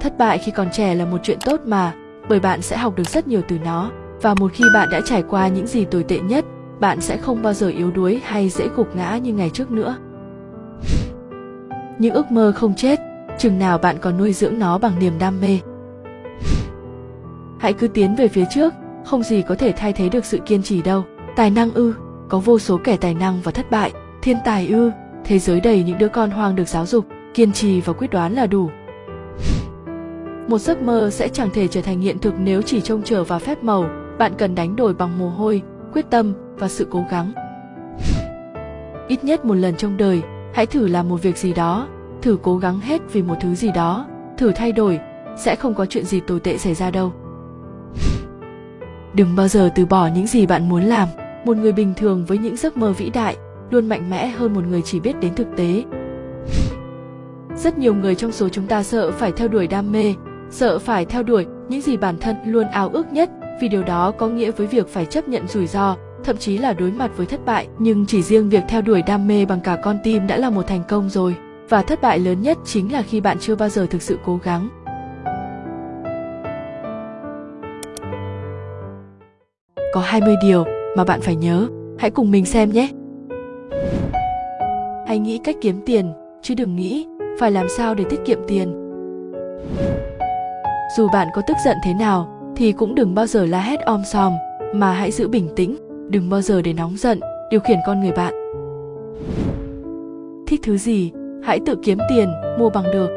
Thất bại khi còn trẻ là một chuyện tốt mà, bởi bạn sẽ học được rất nhiều từ nó và một khi bạn đã trải qua những gì tồi tệ nhất, bạn sẽ không bao giờ yếu đuối hay dễ gục ngã như ngày trước nữa những ước mơ không chết, chừng nào bạn còn nuôi dưỡng nó bằng niềm đam mê. Hãy cứ tiến về phía trước, không gì có thể thay thế được sự kiên trì đâu. Tài năng ư, có vô số kẻ tài năng và thất bại. Thiên tài ư, thế giới đầy những đứa con hoang được giáo dục, kiên trì và quyết đoán là đủ. Một giấc mơ sẽ chẳng thể trở thành hiện thực nếu chỉ trông chờ vào phép màu. Bạn cần đánh đổi bằng mồ hôi, quyết tâm và sự cố gắng. Ít nhất một lần trong đời hãy thử làm một việc gì đó, thử cố gắng hết vì một thứ gì đó, thử thay đổi, sẽ không có chuyện gì tồi tệ xảy ra đâu. Đừng bao giờ từ bỏ những gì bạn muốn làm. Một người bình thường với những giấc mơ vĩ đại luôn mạnh mẽ hơn một người chỉ biết đến thực tế. Rất nhiều người trong số chúng ta sợ phải theo đuổi đam mê, sợ phải theo đuổi những gì bản thân luôn ao ước nhất vì điều đó có nghĩa với việc phải chấp nhận rủi ro thậm chí là đối mặt với thất bại, nhưng chỉ riêng việc theo đuổi đam mê bằng cả con tim đã là một thành công rồi. Và thất bại lớn nhất chính là khi bạn chưa bao giờ thực sự cố gắng. Có 20 điều mà bạn phải nhớ, hãy cùng mình xem nhé. Hãy nghĩ cách kiếm tiền, chứ đừng nghĩ phải làm sao để tiết kiệm tiền. Dù bạn có tức giận thế nào, thì cũng đừng bao giờ la hét om sòm, mà hãy giữ bình tĩnh đừng bao giờ để nóng giận, điều khiển con người bạn. Thích thứ gì, hãy tự kiếm tiền, mua bằng được.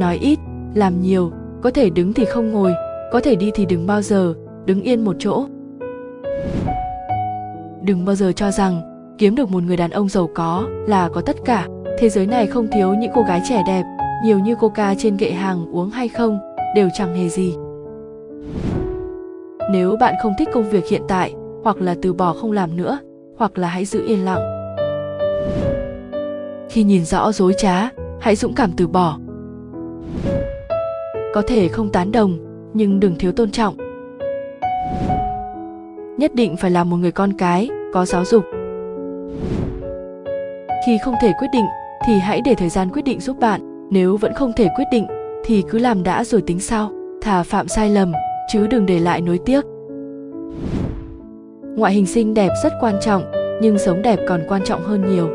Nói ít, làm nhiều, có thể đứng thì không ngồi, có thể đi thì đừng bao giờ, đứng yên một chỗ. Đừng bao giờ cho rằng, kiếm được một người đàn ông giàu có là có tất cả. Thế giới này không thiếu những cô gái trẻ đẹp, nhiều như coca trên kệ hàng uống hay không, đều chẳng hề gì nếu bạn không thích công việc hiện tại, hoặc là từ bỏ không làm nữa, hoặc là hãy giữ yên lặng. Khi nhìn rõ dối trá, hãy dũng cảm từ bỏ. Có thể không tán đồng, nhưng đừng thiếu tôn trọng. Nhất định phải là một người con cái, có giáo dục. Khi không thể quyết định, thì hãy để thời gian quyết định giúp bạn. Nếu vẫn không thể quyết định, thì cứ làm đã rồi tính sau, thà phạm sai lầm chứ đừng để lại nối tiếc. Ngoại hình xinh đẹp rất quan trọng, nhưng sống đẹp còn quan trọng hơn nhiều.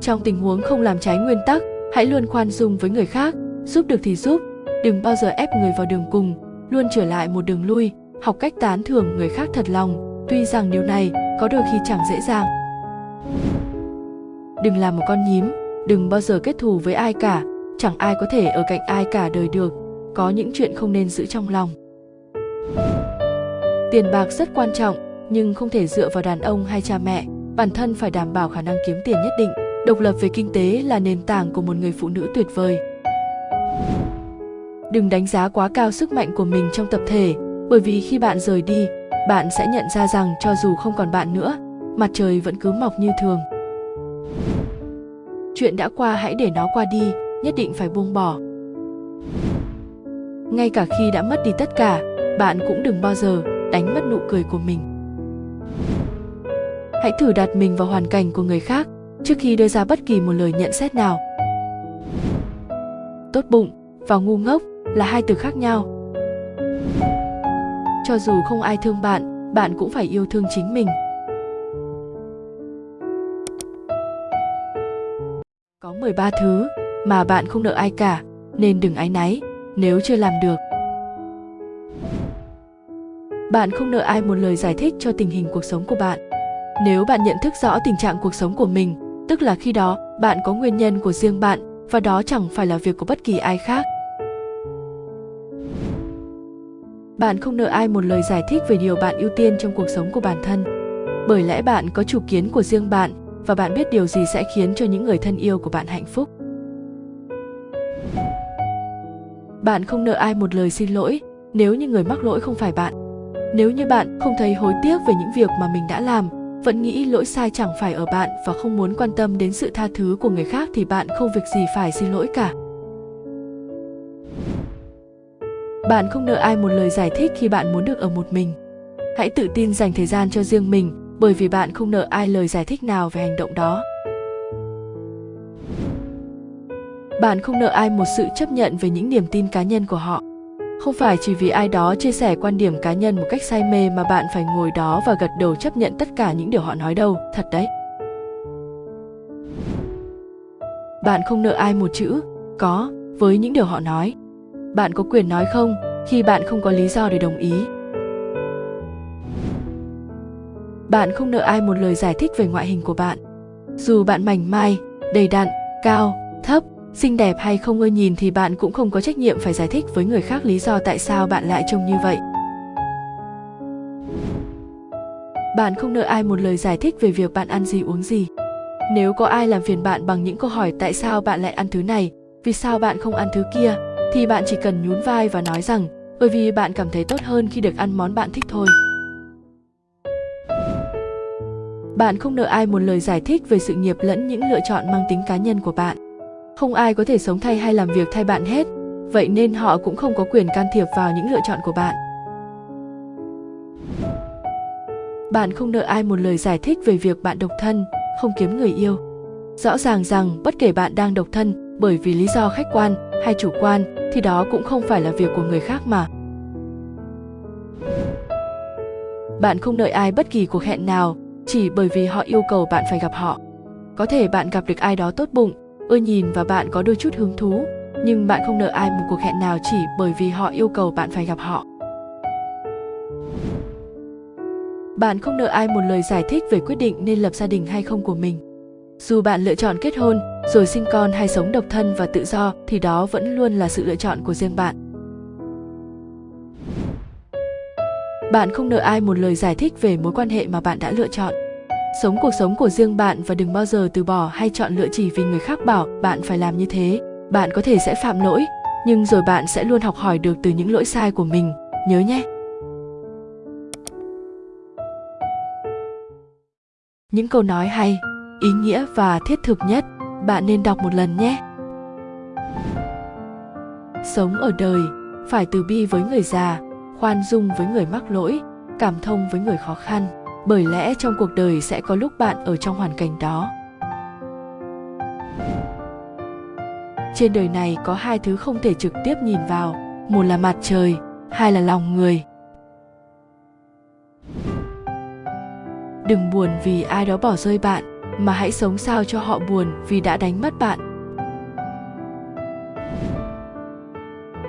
Trong tình huống không làm trái nguyên tắc, hãy luôn khoan dung với người khác, giúp được thì giúp, đừng bao giờ ép người vào đường cùng, luôn trở lại một đường lui, học cách tán thưởng người khác thật lòng, tuy rằng điều này có đôi khi chẳng dễ dàng. Đừng làm một con nhím, đừng bao giờ kết thù với ai cả, chẳng ai có thể ở cạnh ai cả đời được có những chuyện không nên giữ trong lòng. Tiền bạc rất quan trọng, nhưng không thể dựa vào đàn ông hay cha mẹ. Bản thân phải đảm bảo khả năng kiếm tiền nhất định. Độc lập về kinh tế là nền tảng của một người phụ nữ tuyệt vời. Đừng đánh giá quá cao sức mạnh của mình trong tập thể, bởi vì khi bạn rời đi, bạn sẽ nhận ra rằng cho dù không còn bạn nữa, mặt trời vẫn cứ mọc như thường. Chuyện đã qua hãy để nó qua đi, nhất định phải buông bỏ ngay cả khi đã mất đi tất cả, bạn cũng đừng bao giờ đánh mất nụ cười của mình. Hãy thử đặt mình vào hoàn cảnh của người khác trước khi đưa ra bất kỳ một lời nhận xét nào. Tốt bụng và ngu ngốc là hai từ khác nhau. Cho dù không ai thương bạn bạn cũng phải yêu thương chính mình. Có 13 thứ mà bạn không nợ ai cả, nên đừng áy náy nếu chưa làm được. Bạn không nợ ai một lời giải thích cho tình hình cuộc sống của bạn. Nếu bạn nhận thức rõ tình trạng cuộc sống của mình, tức là khi đó bạn có nguyên nhân của riêng bạn và đó chẳng phải là việc của bất kỳ ai khác. Bạn không nợ ai một lời giải thích về điều bạn ưu tiên trong cuộc sống của bản thân. Bởi lẽ bạn có chủ kiến của riêng bạn và bạn biết điều gì sẽ khiến cho những người thân yêu của bạn hạnh phúc. Bạn không nợ ai một lời xin lỗi, nếu như người mắc lỗi không phải bạn. Nếu như bạn không thấy hối tiếc về những việc mà mình đã làm, vẫn nghĩ lỗi sai chẳng phải ở bạn và không muốn quan tâm đến sự tha thứ của người khác thì bạn không việc gì phải xin lỗi cả. Bạn không nợ ai một lời giải thích khi bạn muốn được ở một mình. Hãy tự tin dành thời gian cho riêng mình, bởi vì bạn không nợ ai lời giải thích nào về hành động đó. Bạn không nợ ai một sự chấp nhận về những niềm tin cá nhân của họ. Không phải chỉ vì ai đó chia sẻ quan điểm cá nhân một cách say mê mà bạn phải ngồi đó và gật đầu chấp nhận tất cả những điều họ nói đâu. Thật đấy. Bạn không nợ ai một chữ. Có, với những điều họ nói. Bạn có quyền nói không khi bạn không có lý do để đồng ý. Bạn không nợ ai một lời giải thích về ngoại hình của bạn. Dù bạn mảnh mai, đầy đặn, cao, thấp xinh đẹp hay không ưa nhìn thì bạn cũng không có trách nhiệm phải giải thích với người khác lý do tại sao bạn lại trông như vậy. Bạn không nợ ai một lời giải thích về việc bạn ăn gì, uống gì. Nếu có ai làm phiền bạn bằng những câu hỏi tại sao bạn lại ăn thứ này, vì sao bạn không ăn thứ kia, thì bạn chỉ cần nhún vai và nói rằng, bởi vì bạn cảm thấy tốt hơn khi được ăn món bạn thích thôi. Bạn không nợ ai một lời giải thích về sự nghiệp lẫn những lựa chọn mang tính cá nhân của bạn không ai có thể sống thay hay làm việc thay bạn hết. Vậy nên họ cũng không có quyền can thiệp vào những lựa chọn của bạn. Bạn không nợ ai một lời giải thích về việc bạn độc thân, không kiếm người yêu. Rõ ràng rằng bất kể bạn đang độc thân, bởi vì lý do khách quan hay chủ quan, thì đó cũng không phải là việc của người khác mà. Bạn không đợi ai bất kỳ cuộc hẹn nào, chỉ bởi vì họ yêu cầu bạn phải gặp họ. Có thể bạn gặp được ai đó tốt bụng ưa nhìn và bạn có đôi chút hứng thú, nhưng bạn không nợ ai một cuộc hẹn nào chỉ bởi vì họ yêu cầu bạn phải gặp họ. Bạn không nợ ai một lời giải thích về quyết định nên lập gia đình hay không của mình. Dù bạn lựa chọn kết hôn, rồi sinh con hay sống độc thân và tự do, thì đó vẫn luôn là sự lựa chọn của riêng bạn. Bạn không nợ ai một lời giải thích về mối quan hệ mà bạn đã lựa chọn sống cuộc sống của riêng bạn và đừng bao giờ từ bỏ hay chọn lựa chỉ vì người khác bảo bạn phải làm như thế. Bạn có thể sẽ phạm lỗi, nhưng rồi bạn sẽ luôn học hỏi được từ những lỗi sai của mình. Nhớ nhé! Những câu nói hay, ý nghĩa và thiết thực nhất, bạn nên đọc một lần nhé. Sống ở đời, phải từ bi với người già, khoan dung với người mắc lỗi, cảm thông với người khó khăn bởi lẽ trong cuộc đời sẽ có lúc bạn ở trong hoàn cảnh đó. Trên đời này có hai thứ không thể trực tiếp nhìn vào, một là mặt trời, hai là lòng người. Đừng buồn vì ai đó bỏ rơi bạn, mà hãy sống sao cho họ buồn vì đã đánh mất bạn.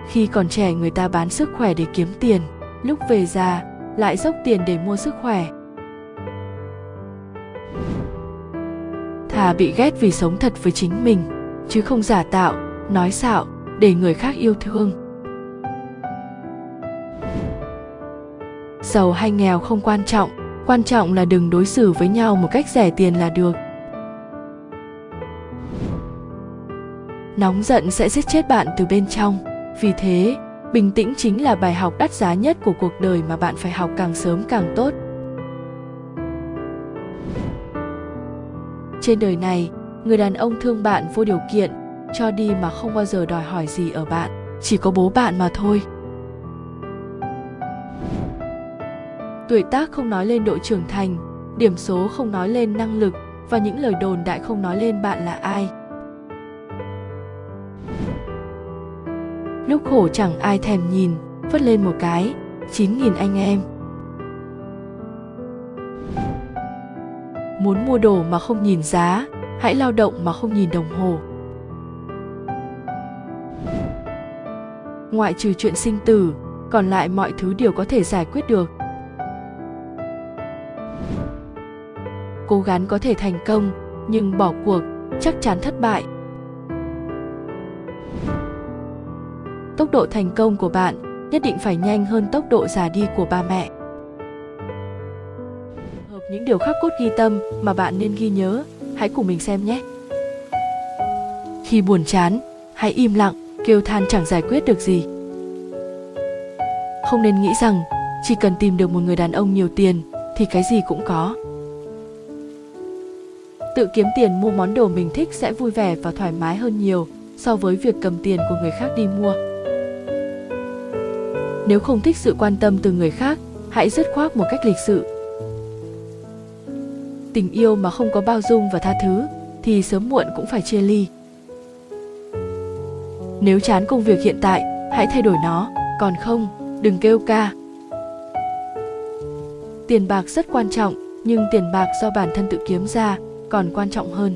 Khi còn trẻ, người ta bán sức khỏe để kiếm tiền, lúc về già, lại dốc tiền để mua sức khỏe. Thà bị ghét vì sống thật với chính mình, chứ không giả tạo, nói xạo, để người khác yêu thương. Giàu hay nghèo không quan trọng quan trọng là đừng đối xử với nhau một cách rẻ tiền là được. Nóng giận sẽ giết chết bạn từ bên trong. Vì thế, bình tĩnh chính là bài học đắt giá nhất của cuộc đời mà bạn phải học càng sớm càng tốt. Trên đời này, người đàn ông thương bạn vô điều kiện, cho đi mà không bao giờ đòi hỏi gì ở bạn, chỉ có bố bạn mà thôi. Tuổi tác không nói lên độ trưởng thành, điểm số không nói lên năng lực và những lời đồn đại không nói lên bạn là ai. Lúc khổ chẳng ai thèm nhìn, phất lên một cái, chín nghìn anh em. Muốn mua đồ mà không nhìn giá, hãy lao động mà không nhìn đồng hồ. Ngoại trừ chuyện sinh tử, còn lại mọi thứ đều có thể giải quyết được. Cố gắng có thể thành công, nhưng bỏ cuộc chắc chắn thất bại. Tốc độ thành công của bạn nhất định phải nhanh hơn tốc độ già đi của ba mẹ những điều khắc cốt ghi tâm mà bạn nên ghi nhớ. Hãy cùng mình xem nhé. Khi buồn chán, hãy im lặng, kêu than chẳng giải quyết được gì. Không nên nghĩ rằng, chỉ cần tìm được một người đàn ông nhiều tiền, thì cái gì cũng có. Tự kiếm tiền mua món đồ mình thích sẽ vui vẻ và thoải mái hơn nhiều so với việc cầm tiền của người khác đi mua. Nếu không thích sự quan tâm từ người khác, hãy dứt khoát một cách lịch sự tình yêu mà không có bao dung và tha thứ, thì sớm muộn cũng phải chia ly. Nếu chán công việc hiện tại, hãy thay đổi nó, còn không, đừng kêu ca. Tiền bạc rất quan trọng, nhưng tiền bạc do bản thân tự kiếm ra còn quan trọng hơn.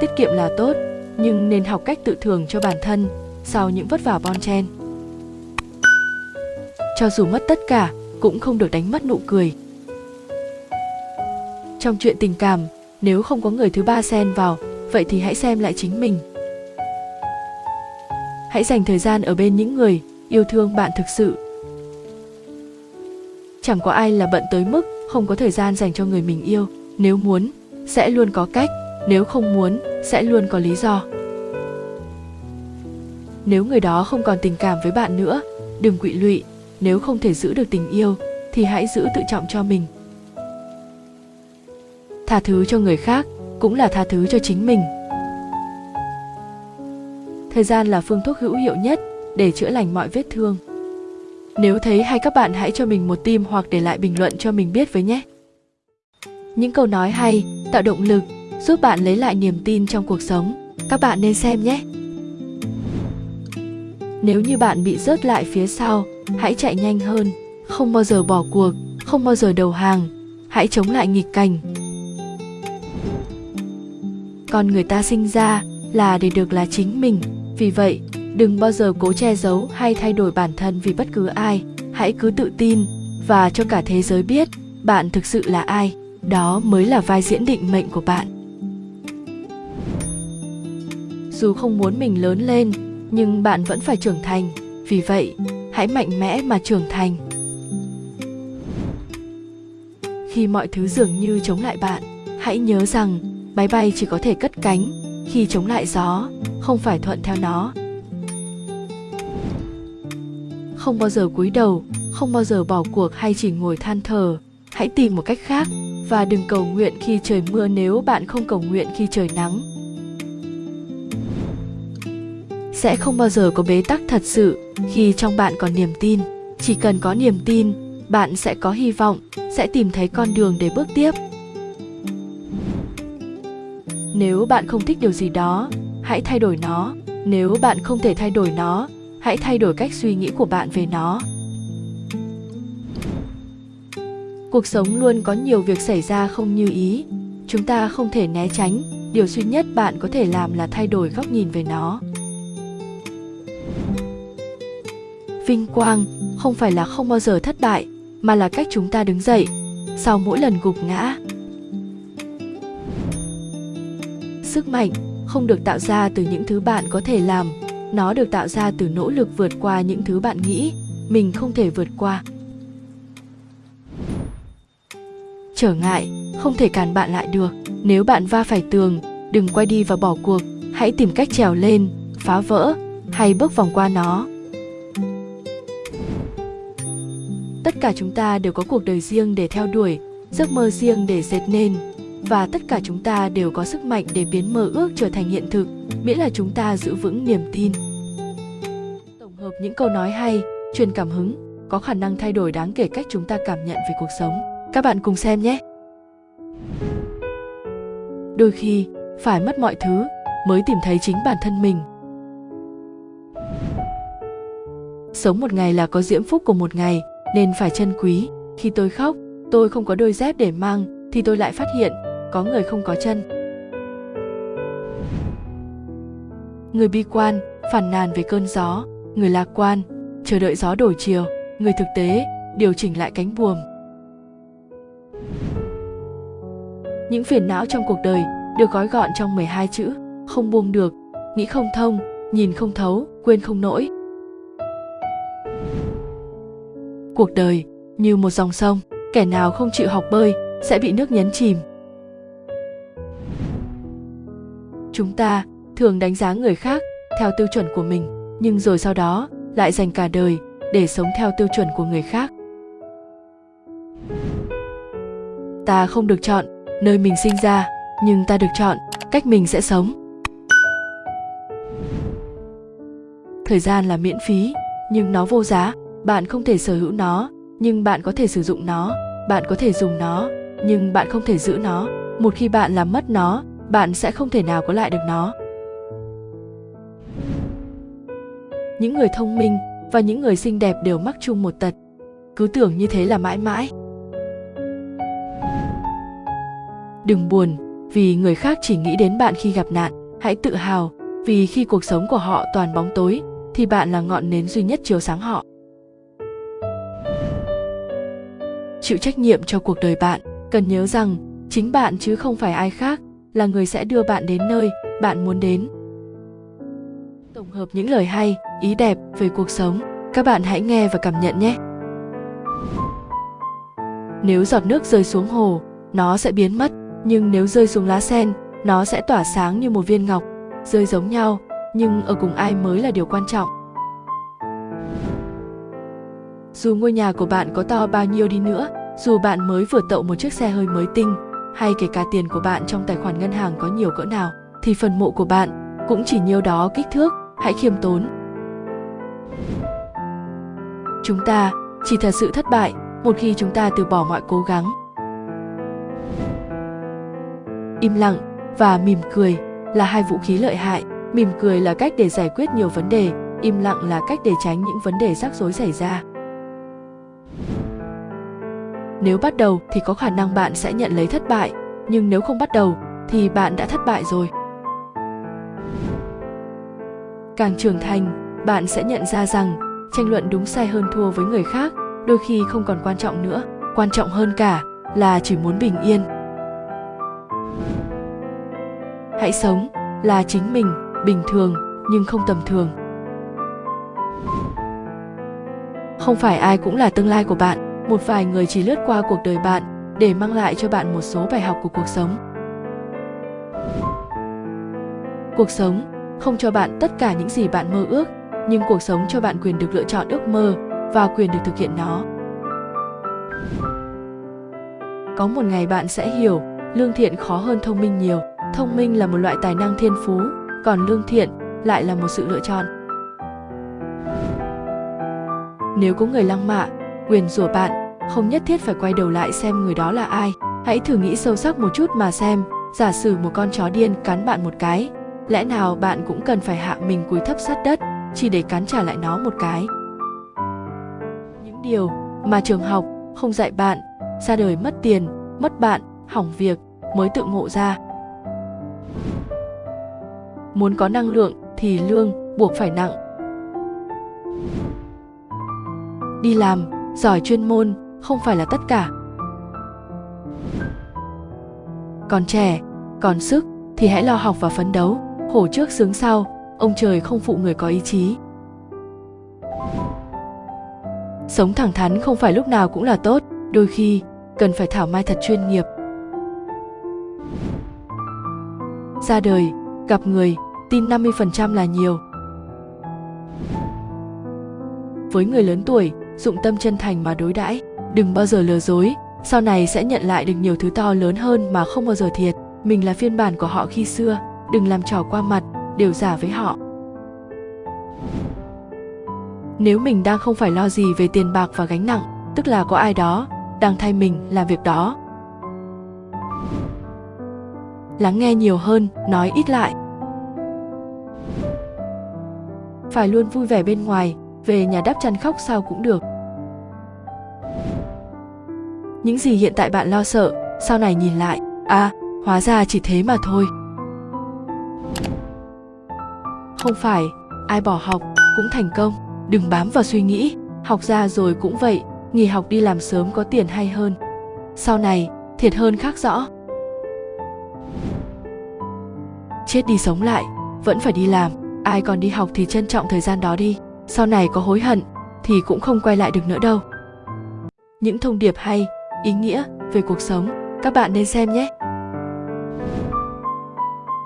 Tiết kiệm là tốt, nhưng nên học cách tự thưởng cho bản thân sau những vất vả bon chen. Cho dù mất tất cả, cũng không được đánh mất nụ cười trong chuyện tình cảm, nếu không có người thứ ba xen vào, vậy thì hãy xem lại chính mình. Hãy dành thời gian ở bên những người yêu thương bạn thực sự. Chẳng có ai là bận tới mức không có thời gian dành cho người mình yêu. Nếu muốn, sẽ luôn có cách. Nếu không muốn, sẽ luôn có lý do. Nếu người đó không còn tình cảm với bạn nữa, đừng quỵ lụy. Nếu không thể giữ được tình yêu, thì hãy giữ tự trọng cho mình tha thứ cho người khác cũng là tha thứ cho chính mình. Thời gian là phương thuốc hữu hiệu nhất để chữa lành mọi vết thương. Nếu thấy hay các bạn hãy cho mình một tim hoặc để lại bình luận cho mình biết với nhé. Những câu nói hay, tạo động lực, giúp bạn lấy lại niềm tin trong cuộc sống, các bạn nên xem nhé. Nếu như bạn bị rớt lại phía sau, hãy chạy nhanh hơn, không bao giờ bỏ cuộc, không bao giờ đầu hàng, hãy chống lại nghịch cảnh con người ta sinh ra là để được là chính mình. Vì vậy, đừng bao giờ cố che giấu hay thay đổi bản thân vì bất cứ ai. Hãy cứ tự tin và cho cả thế giới biết bạn thực sự là ai. Đó mới là vai diễn định mệnh của bạn. Dù không muốn mình lớn lên, nhưng bạn vẫn phải trưởng thành. Vì vậy, hãy mạnh mẽ mà trưởng thành. Khi mọi thứ dường như chống lại bạn, hãy nhớ rằng máy bay chỉ có thể cất cánh khi chống lại gió, không phải thuận theo nó. Không bao giờ cúi đầu, không bao giờ bỏ cuộc hay chỉ ngồi than thở hãy tìm một cách khác và đừng cầu nguyện khi trời mưa nếu bạn không cầu nguyện khi trời nắng. Sẽ không bao giờ có bế tắc thật sự khi trong bạn còn niềm tin. Chỉ cần có niềm tin, bạn sẽ có hy vọng, sẽ tìm thấy con đường để bước tiếp nếu bạn không thích điều gì đó, hãy thay đổi nó. Nếu bạn không thể thay đổi nó, hãy thay đổi cách suy nghĩ của bạn về nó. Cuộc sống luôn có nhiều việc xảy ra không như ý. Chúng ta không thể né tránh. Điều duy nhất bạn có thể làm là thay đổi góc nhìn về nó. Vinh quang không phải là không bao giờ thất bại, mà là cách chúng ta đứng dậy. Sau mỗi lần gục ngã sức mạnh, không được tạo ra từ những thứ bạn có thể làm. Nó được tạo ra từ nỗ lực vượt qua những thứ bạn nghĩ mình không thể vượt qua. Trở ngại, không thể cản bạn lại được. Nếu bạn va phải tường, đừng quay đi và bỏ cuộc. Hãy tìm cách trèo lên, phá vỡ, hay bước vòng qua nó. Tất cả chúng ta đều có cuộc đời riêng để theo đuổi, giấc mơ riêng để dệt nên và tất cả chúng ta đều có sức mạnh để biến mơ ước trở thành hiện thực, miễn là chúng ta giữ vững niềm tin. Tổng hợp những câu nói hay, truyền cảm hứng, có khả năng thay đổi đáng kể cách chúng ta cảm nhận về cuộc sống. Các bạn cùng xem nhé! Đôi khi, phải mất mọi thứ mới tìm thấy chính bản thân mình. Sống một ngày là có diễm phúc của một ngày, nên phải trân quý. Khi tôi khóc, tôi không có đôi dép để mang, thì tôi lại phát hiện có người không có chân. Người bi quan phản nàn về cơn gió. Người lạc quan, chờ đợi gió đổi chiều. Người thực tế, điều chỉnh lại cánh buồm. Những phiền não trong cuộc đời được gói gọn trong 12 chữ, không buông được. Nghĩ không thông, nhìn không thấu, quên không nổi cuộc đời như một dòng sông, kẻ nào không chịu học bơi sẽ bị nước nhấn chìm. Chúng ta thường đánh giá người khác theo tiêu chuẩn của mình, nhưng rồi sau đó lại dành cả đời để sống theo tiêu chuẩn của người khác. Ta không được chọn nơi mình sinh ra, nhưng ta được chọn cách mình sẽ sống. Thời gian là miễn phí, nhưng nó vô giá. Bạn không thể sở hữu nó, nhưng bạn có thể sử dụng nó. Bạn có thể dùng nó, nhưng bạn không thể giữ nó. Một khi bạn làm mất nó bạn sẽ không thể nào có lại được nó. Những người thông minh và những người xinh đẹp đều mắc chung một tật. Cứ tưởng như thế là mãi mãi. Đừng buồn, vì người khác chỉ nghĩ đến bạn khi gặp nạn. Hãy tự hào, vì khi cuộc sống của họ toàn bóng tối, thì bạn là ngọn nến duy nhất chiếu sáng họ. Chịu trách nhiệm cho cuộc đời bạn, cần nhớ rằng, chính bạn chứ không phải ai khác là người sẽ đưa bạn đến nơi bạn muốn đến. Tổng hợp những lời hay, ý đẹp về cuộc sống, các bạn hãy nghe và cảm nhận nhé. Nếu giọt nước rơi xuống hồ, nó sẽ biến mất, nhưng nếu rơi xuống lá sen, nó sẽ tỏa sáng như một viên ngọc, rơi giống nhau, nhưng ở cùng ai mới là điều quan trọng. Dù ngôi nhà của bạn có to bao nhiêu đi nữa, dù bạn mới vừa tậu một chiếc xe hơi mới tinh hay kể cả tiền của bạn trong tài khoản ngân hàng có nhiều cỡ nào, thì phần mộ của bạn cũng chỉ nhiêu đó kích thước, hãy khiêm tốn. Chúng ta, chỉ thật sự thất bại, một khi chúng ta từ bỏ mọi cố gắng. Im lặng và mỉm cười là hai vũ khí lợi hại. Mỉm cười là cách để giải quyết nhiều vấn đề, im lặng là cách để tránh những vấn đề rắc rối xảy ra nếu bắt đầu thì có khả năng bạn sẽ nhận lấy thất bại, nhưng nếu không bắt đầu thì bạn đã thất bại rồi. Càng trưởng thành, bạn sẽ nhận ra rằng tranh luận đúng sai hơn thua với người khác đôi khi không còn quan trọng nữa. Quan trọng hơn cả là chỉ muốn bình yên. Hãy sống là chính mình, bình thường nhưng không tầm thường. Không phải ai cũng là tương lai của bạn một vài người chỉ lướt qua cuộc đời bạn để mang lại cho bạn một số bài học của cuộc sống. Cuộc sống không cho bạn tất cả những gì bạn mơ ước, nhưng cuộc sống cho bạn quyền được lựa chọn ước mơ và quyền được thực hiện nó. Có một ngày bạn sẽ hiểu, lương thiện khó hơn thông minh nhiều. Thông minh là một loại tài năng thiên phú, còn lương thiện lại là một sự lựa chọn. Nếu có người lăng mạ quyền rủa bạn, không nhất thiết phải quay đầu lại xem người đó là ai. Hãy thử nghĩ sâu sắc một chút mà xem, giả sử một con chó điên cắn bạn một cái, lẽ nào bạn cũng cần phải hạ mình cúi thấp sát đất, chỉ để cắn trả lại nó một cái? Những điều mà trường học không dạy bạn, ra đời mất tiền, mất bạn, hỏng việc mới tự ngộ ra. Muốn có năng lượng thì lương buộc phải nặng. Đi làm giỏi chuyên môn không phải là tất cả. Còn trẻ, còn sức thì hãy lo học và phấn đấu. Hổ trước sướng sau, ông trời không phụ người có ý chí. Sống thẳng thắn không phải lúc nào cũng là tốt, đôi khi cần phải thảo mai thật chuyên nghiệp. Ra đời, gặp người, tin 50% là nhiều. Với người lớn tuổi dụng tâm chân thành mà đối đãi. Đừng bao giờ lừa dối. Sau này sẽ nhận lại được nhiều thứ to lớn hơn mà không bao giờ thiệt. Mình là phiên bản của họ khi xưa. Đừng làm trò qua mặt, đều giả với họ. Nếu mình đang không phải lo gì về tiền bạc và gánh nặng, tức là có ai đó đang thay mình làm việc đó. Lắng nghe nhiều hơn, nói ít lại. Phải luôn vui vẻ bên ngoài, về nhà đắp chăn khóc sao cũng được những gì hiện tại bạn lo sợ, sau này nhìn lại à hóa ra chỉ thế mà thôi. Không phải, ai bỏ học cũng thành công. Đừng bám vào suy nghĩ, học ra rồi cũng vậy, nghỉ học đi làm sớm có tiền hay hơn. Sau này, thiệt hơn khác rõ. Chết đi sống lại, vẫn phải đi làm. Ai còn đi học thì trân trọng thời gian đó đi. Sau này có hối hận, thì cũng không quay lại được nữa đâu. Những thông điệp hay ý nghĩa về cuộc sống. Các bạn nên xem nhé.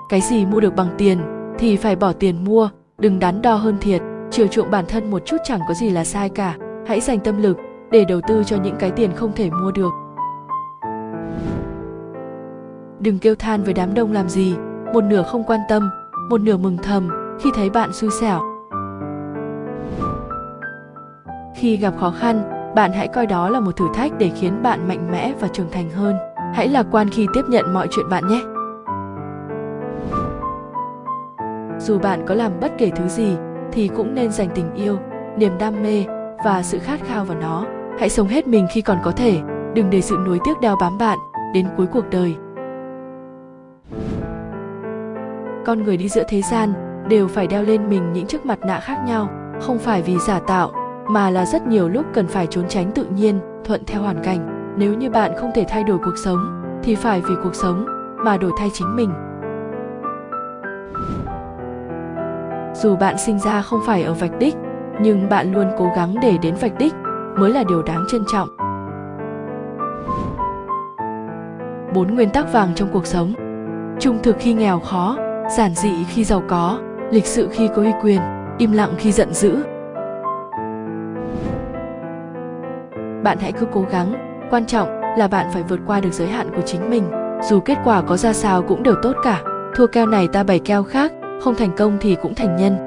Cái gì mua được bằng tiền thì phải bỏ tiền mua, đừng đắn đo hơn thiệt. Chiều chuộng bản thân một chút chẳng có gì là sai cả. Hãy dành tâm lực để đầu tư cho những cái tiền không thể mua được. Đừng kêu than với đám đông làm gì. Một nửa không quan tâm, một nửa mừng thầm khi thấy bạn xui xẻo. Khi gặp khó khăn bạn hãy coi đó là một thử thách để khiến bạn mạnh mẽ và trưởng thành hơn. Hãy lạc quan khi tiếp nhận mọi chuyện bạn nhé. Dù bạn có làm bất kể thứ gì, thì cũng nên dành tình yêu, niềm đam mê và sự khát khao vào nó. Hãy sống hết mình khi còn có thể, đừng để sự nuối tiếc đeo bám bạn đến cuối cuộc đời. Con người đi giữa thế gian đều phải đeo lên mình những chiếc mặt nạ khác nhau, không phải vì giả tạo mà là rất nhiều lúc cần phải trốn tránh tự nhiên, thuận theo hoàn cảnh. Nếu như bạn không thể thay đổi cuộc sống, thì phải vì cuộc sống mà đổi thay chính mình. Dù bạn sinh ra không phải ở vạch đích, nhưng bạn luôn cố gắng để đến vạch đích mới là điều đáng trân trọng. Bốn nguyên tắc vàng trong cuộc sống. Trung thực khi nghèo khó, giản dị khi giàu có, lịch sự khi có uy quyền, im lặng khi giận dữ. Bạn hãy cứ cố gắng. Quan trọng là bạn phải vượt qua được giới hạn của chính mình. Dù kết quả có ra sao cũng đều tốt cả. Thua keo này ta bày keo khác, không thành công thì cũng thành nhân.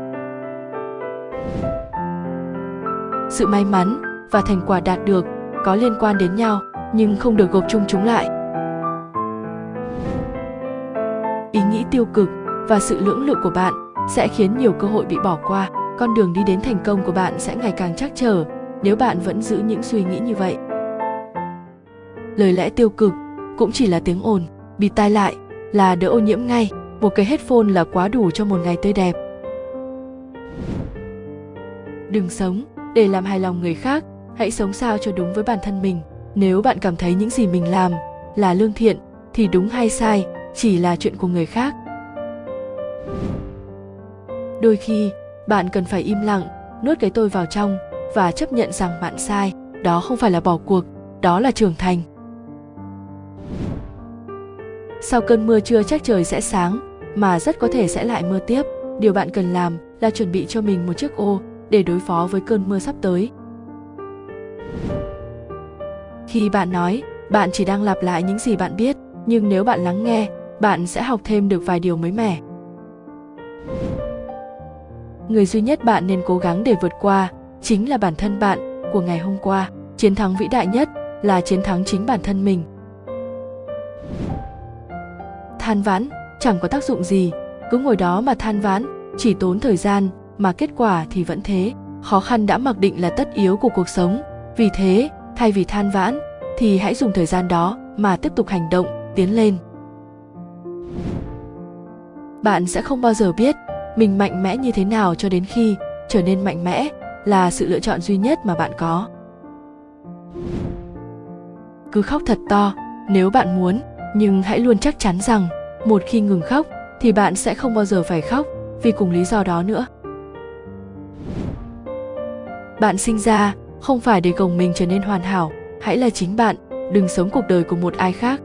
Sự may mắn và thành quả đạt được có liên quan đến nhau, nhưng không được gộp chung chúng lại. Ý nghĩ tiêu cực và sự lưỡng lự của bạn sẽ khiến nhiều cơ hội bị bỏ qua. Con đường đi đến thành công của bạn sẽ ngày càng chắc trở nếu bạn vẫn giữ những suy nghĩ như vậy. Lời lẽ tiêu cực cũng chỉ là tiếng ồn, bị tai lại là đỡ ô nhiễm ngay, một cái headphone là quá đủ cho một ngày tươi đẹp. Đừng sống để làm hài lòng người khác, hãy sống sao cho đúng với bản thân mình. Nếu bạn cảm thấy những gì mình làm là lương thiện, thì đúng hay sai chỉ là chuyện của người khác. Đôi khi, bạn cần phải im lặng, nuốt cái tôi vào trong và chấp nhận rằng bạn sai, đó không phải là bỏ cuộc, đó là trưởng thành. Sau cơn mưa chưa chắc trời sẽ sáng, mà rất có thể sẽ lại mưa tiếp. Điều bạn cần làm là chuẩn bị cho mình một chiếc ô để đối phó với cơn mưa sắp tới. Khi bạn nói, bạn chỉ đang lặp lại những gì bạn biết, nhưng nếu bạn lắng nghe, bạn sẽ học thêm được vài điều mới mẻ. Người duy nhất bạn nên cố gắng để vượt qua chính là bản thân bạn của ngày hôm qua. Chiến thắng vĩ đại nhất là chiến thắng chính bản thân mình. Than vãn, chẳng có tác dụng gì. Cứ ngồi đó mà than vãn, chỉ tốn thời gian mà kết quả thì vẫn thế. Khó khăn đã mặc định là tất yếu của cuộc sống. Vì thế, thay vì than vãn, thì hãy dùng thời gian đó mà tiếp tục hành động, tiến lên. Bạn sẽ không bao giờ biết mình mạnh mẽ như thế nào cho đến khi trở nên mạnh mẽ là sự lựa chọn duy nhất mà bạn có. Cứ khóc thật to, nếu bạn muốn, nhưng hãy luôn chắc chắn rằng, một khi ngừng khóc, thì bạn sẽ không bao giờ phải khóc, vì cùng lý do đó nữa. Bạn sinh ra, không phải để gồng mình trở nên hoàn hảo, hãy là chính bạn, đừng sống cuộc đời của một ai khác.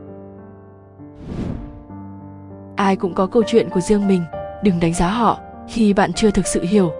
Ai cũng có câu chuyện của riêng mình, đừng đánh giá họ khi bạn chưa thực sự hiểu.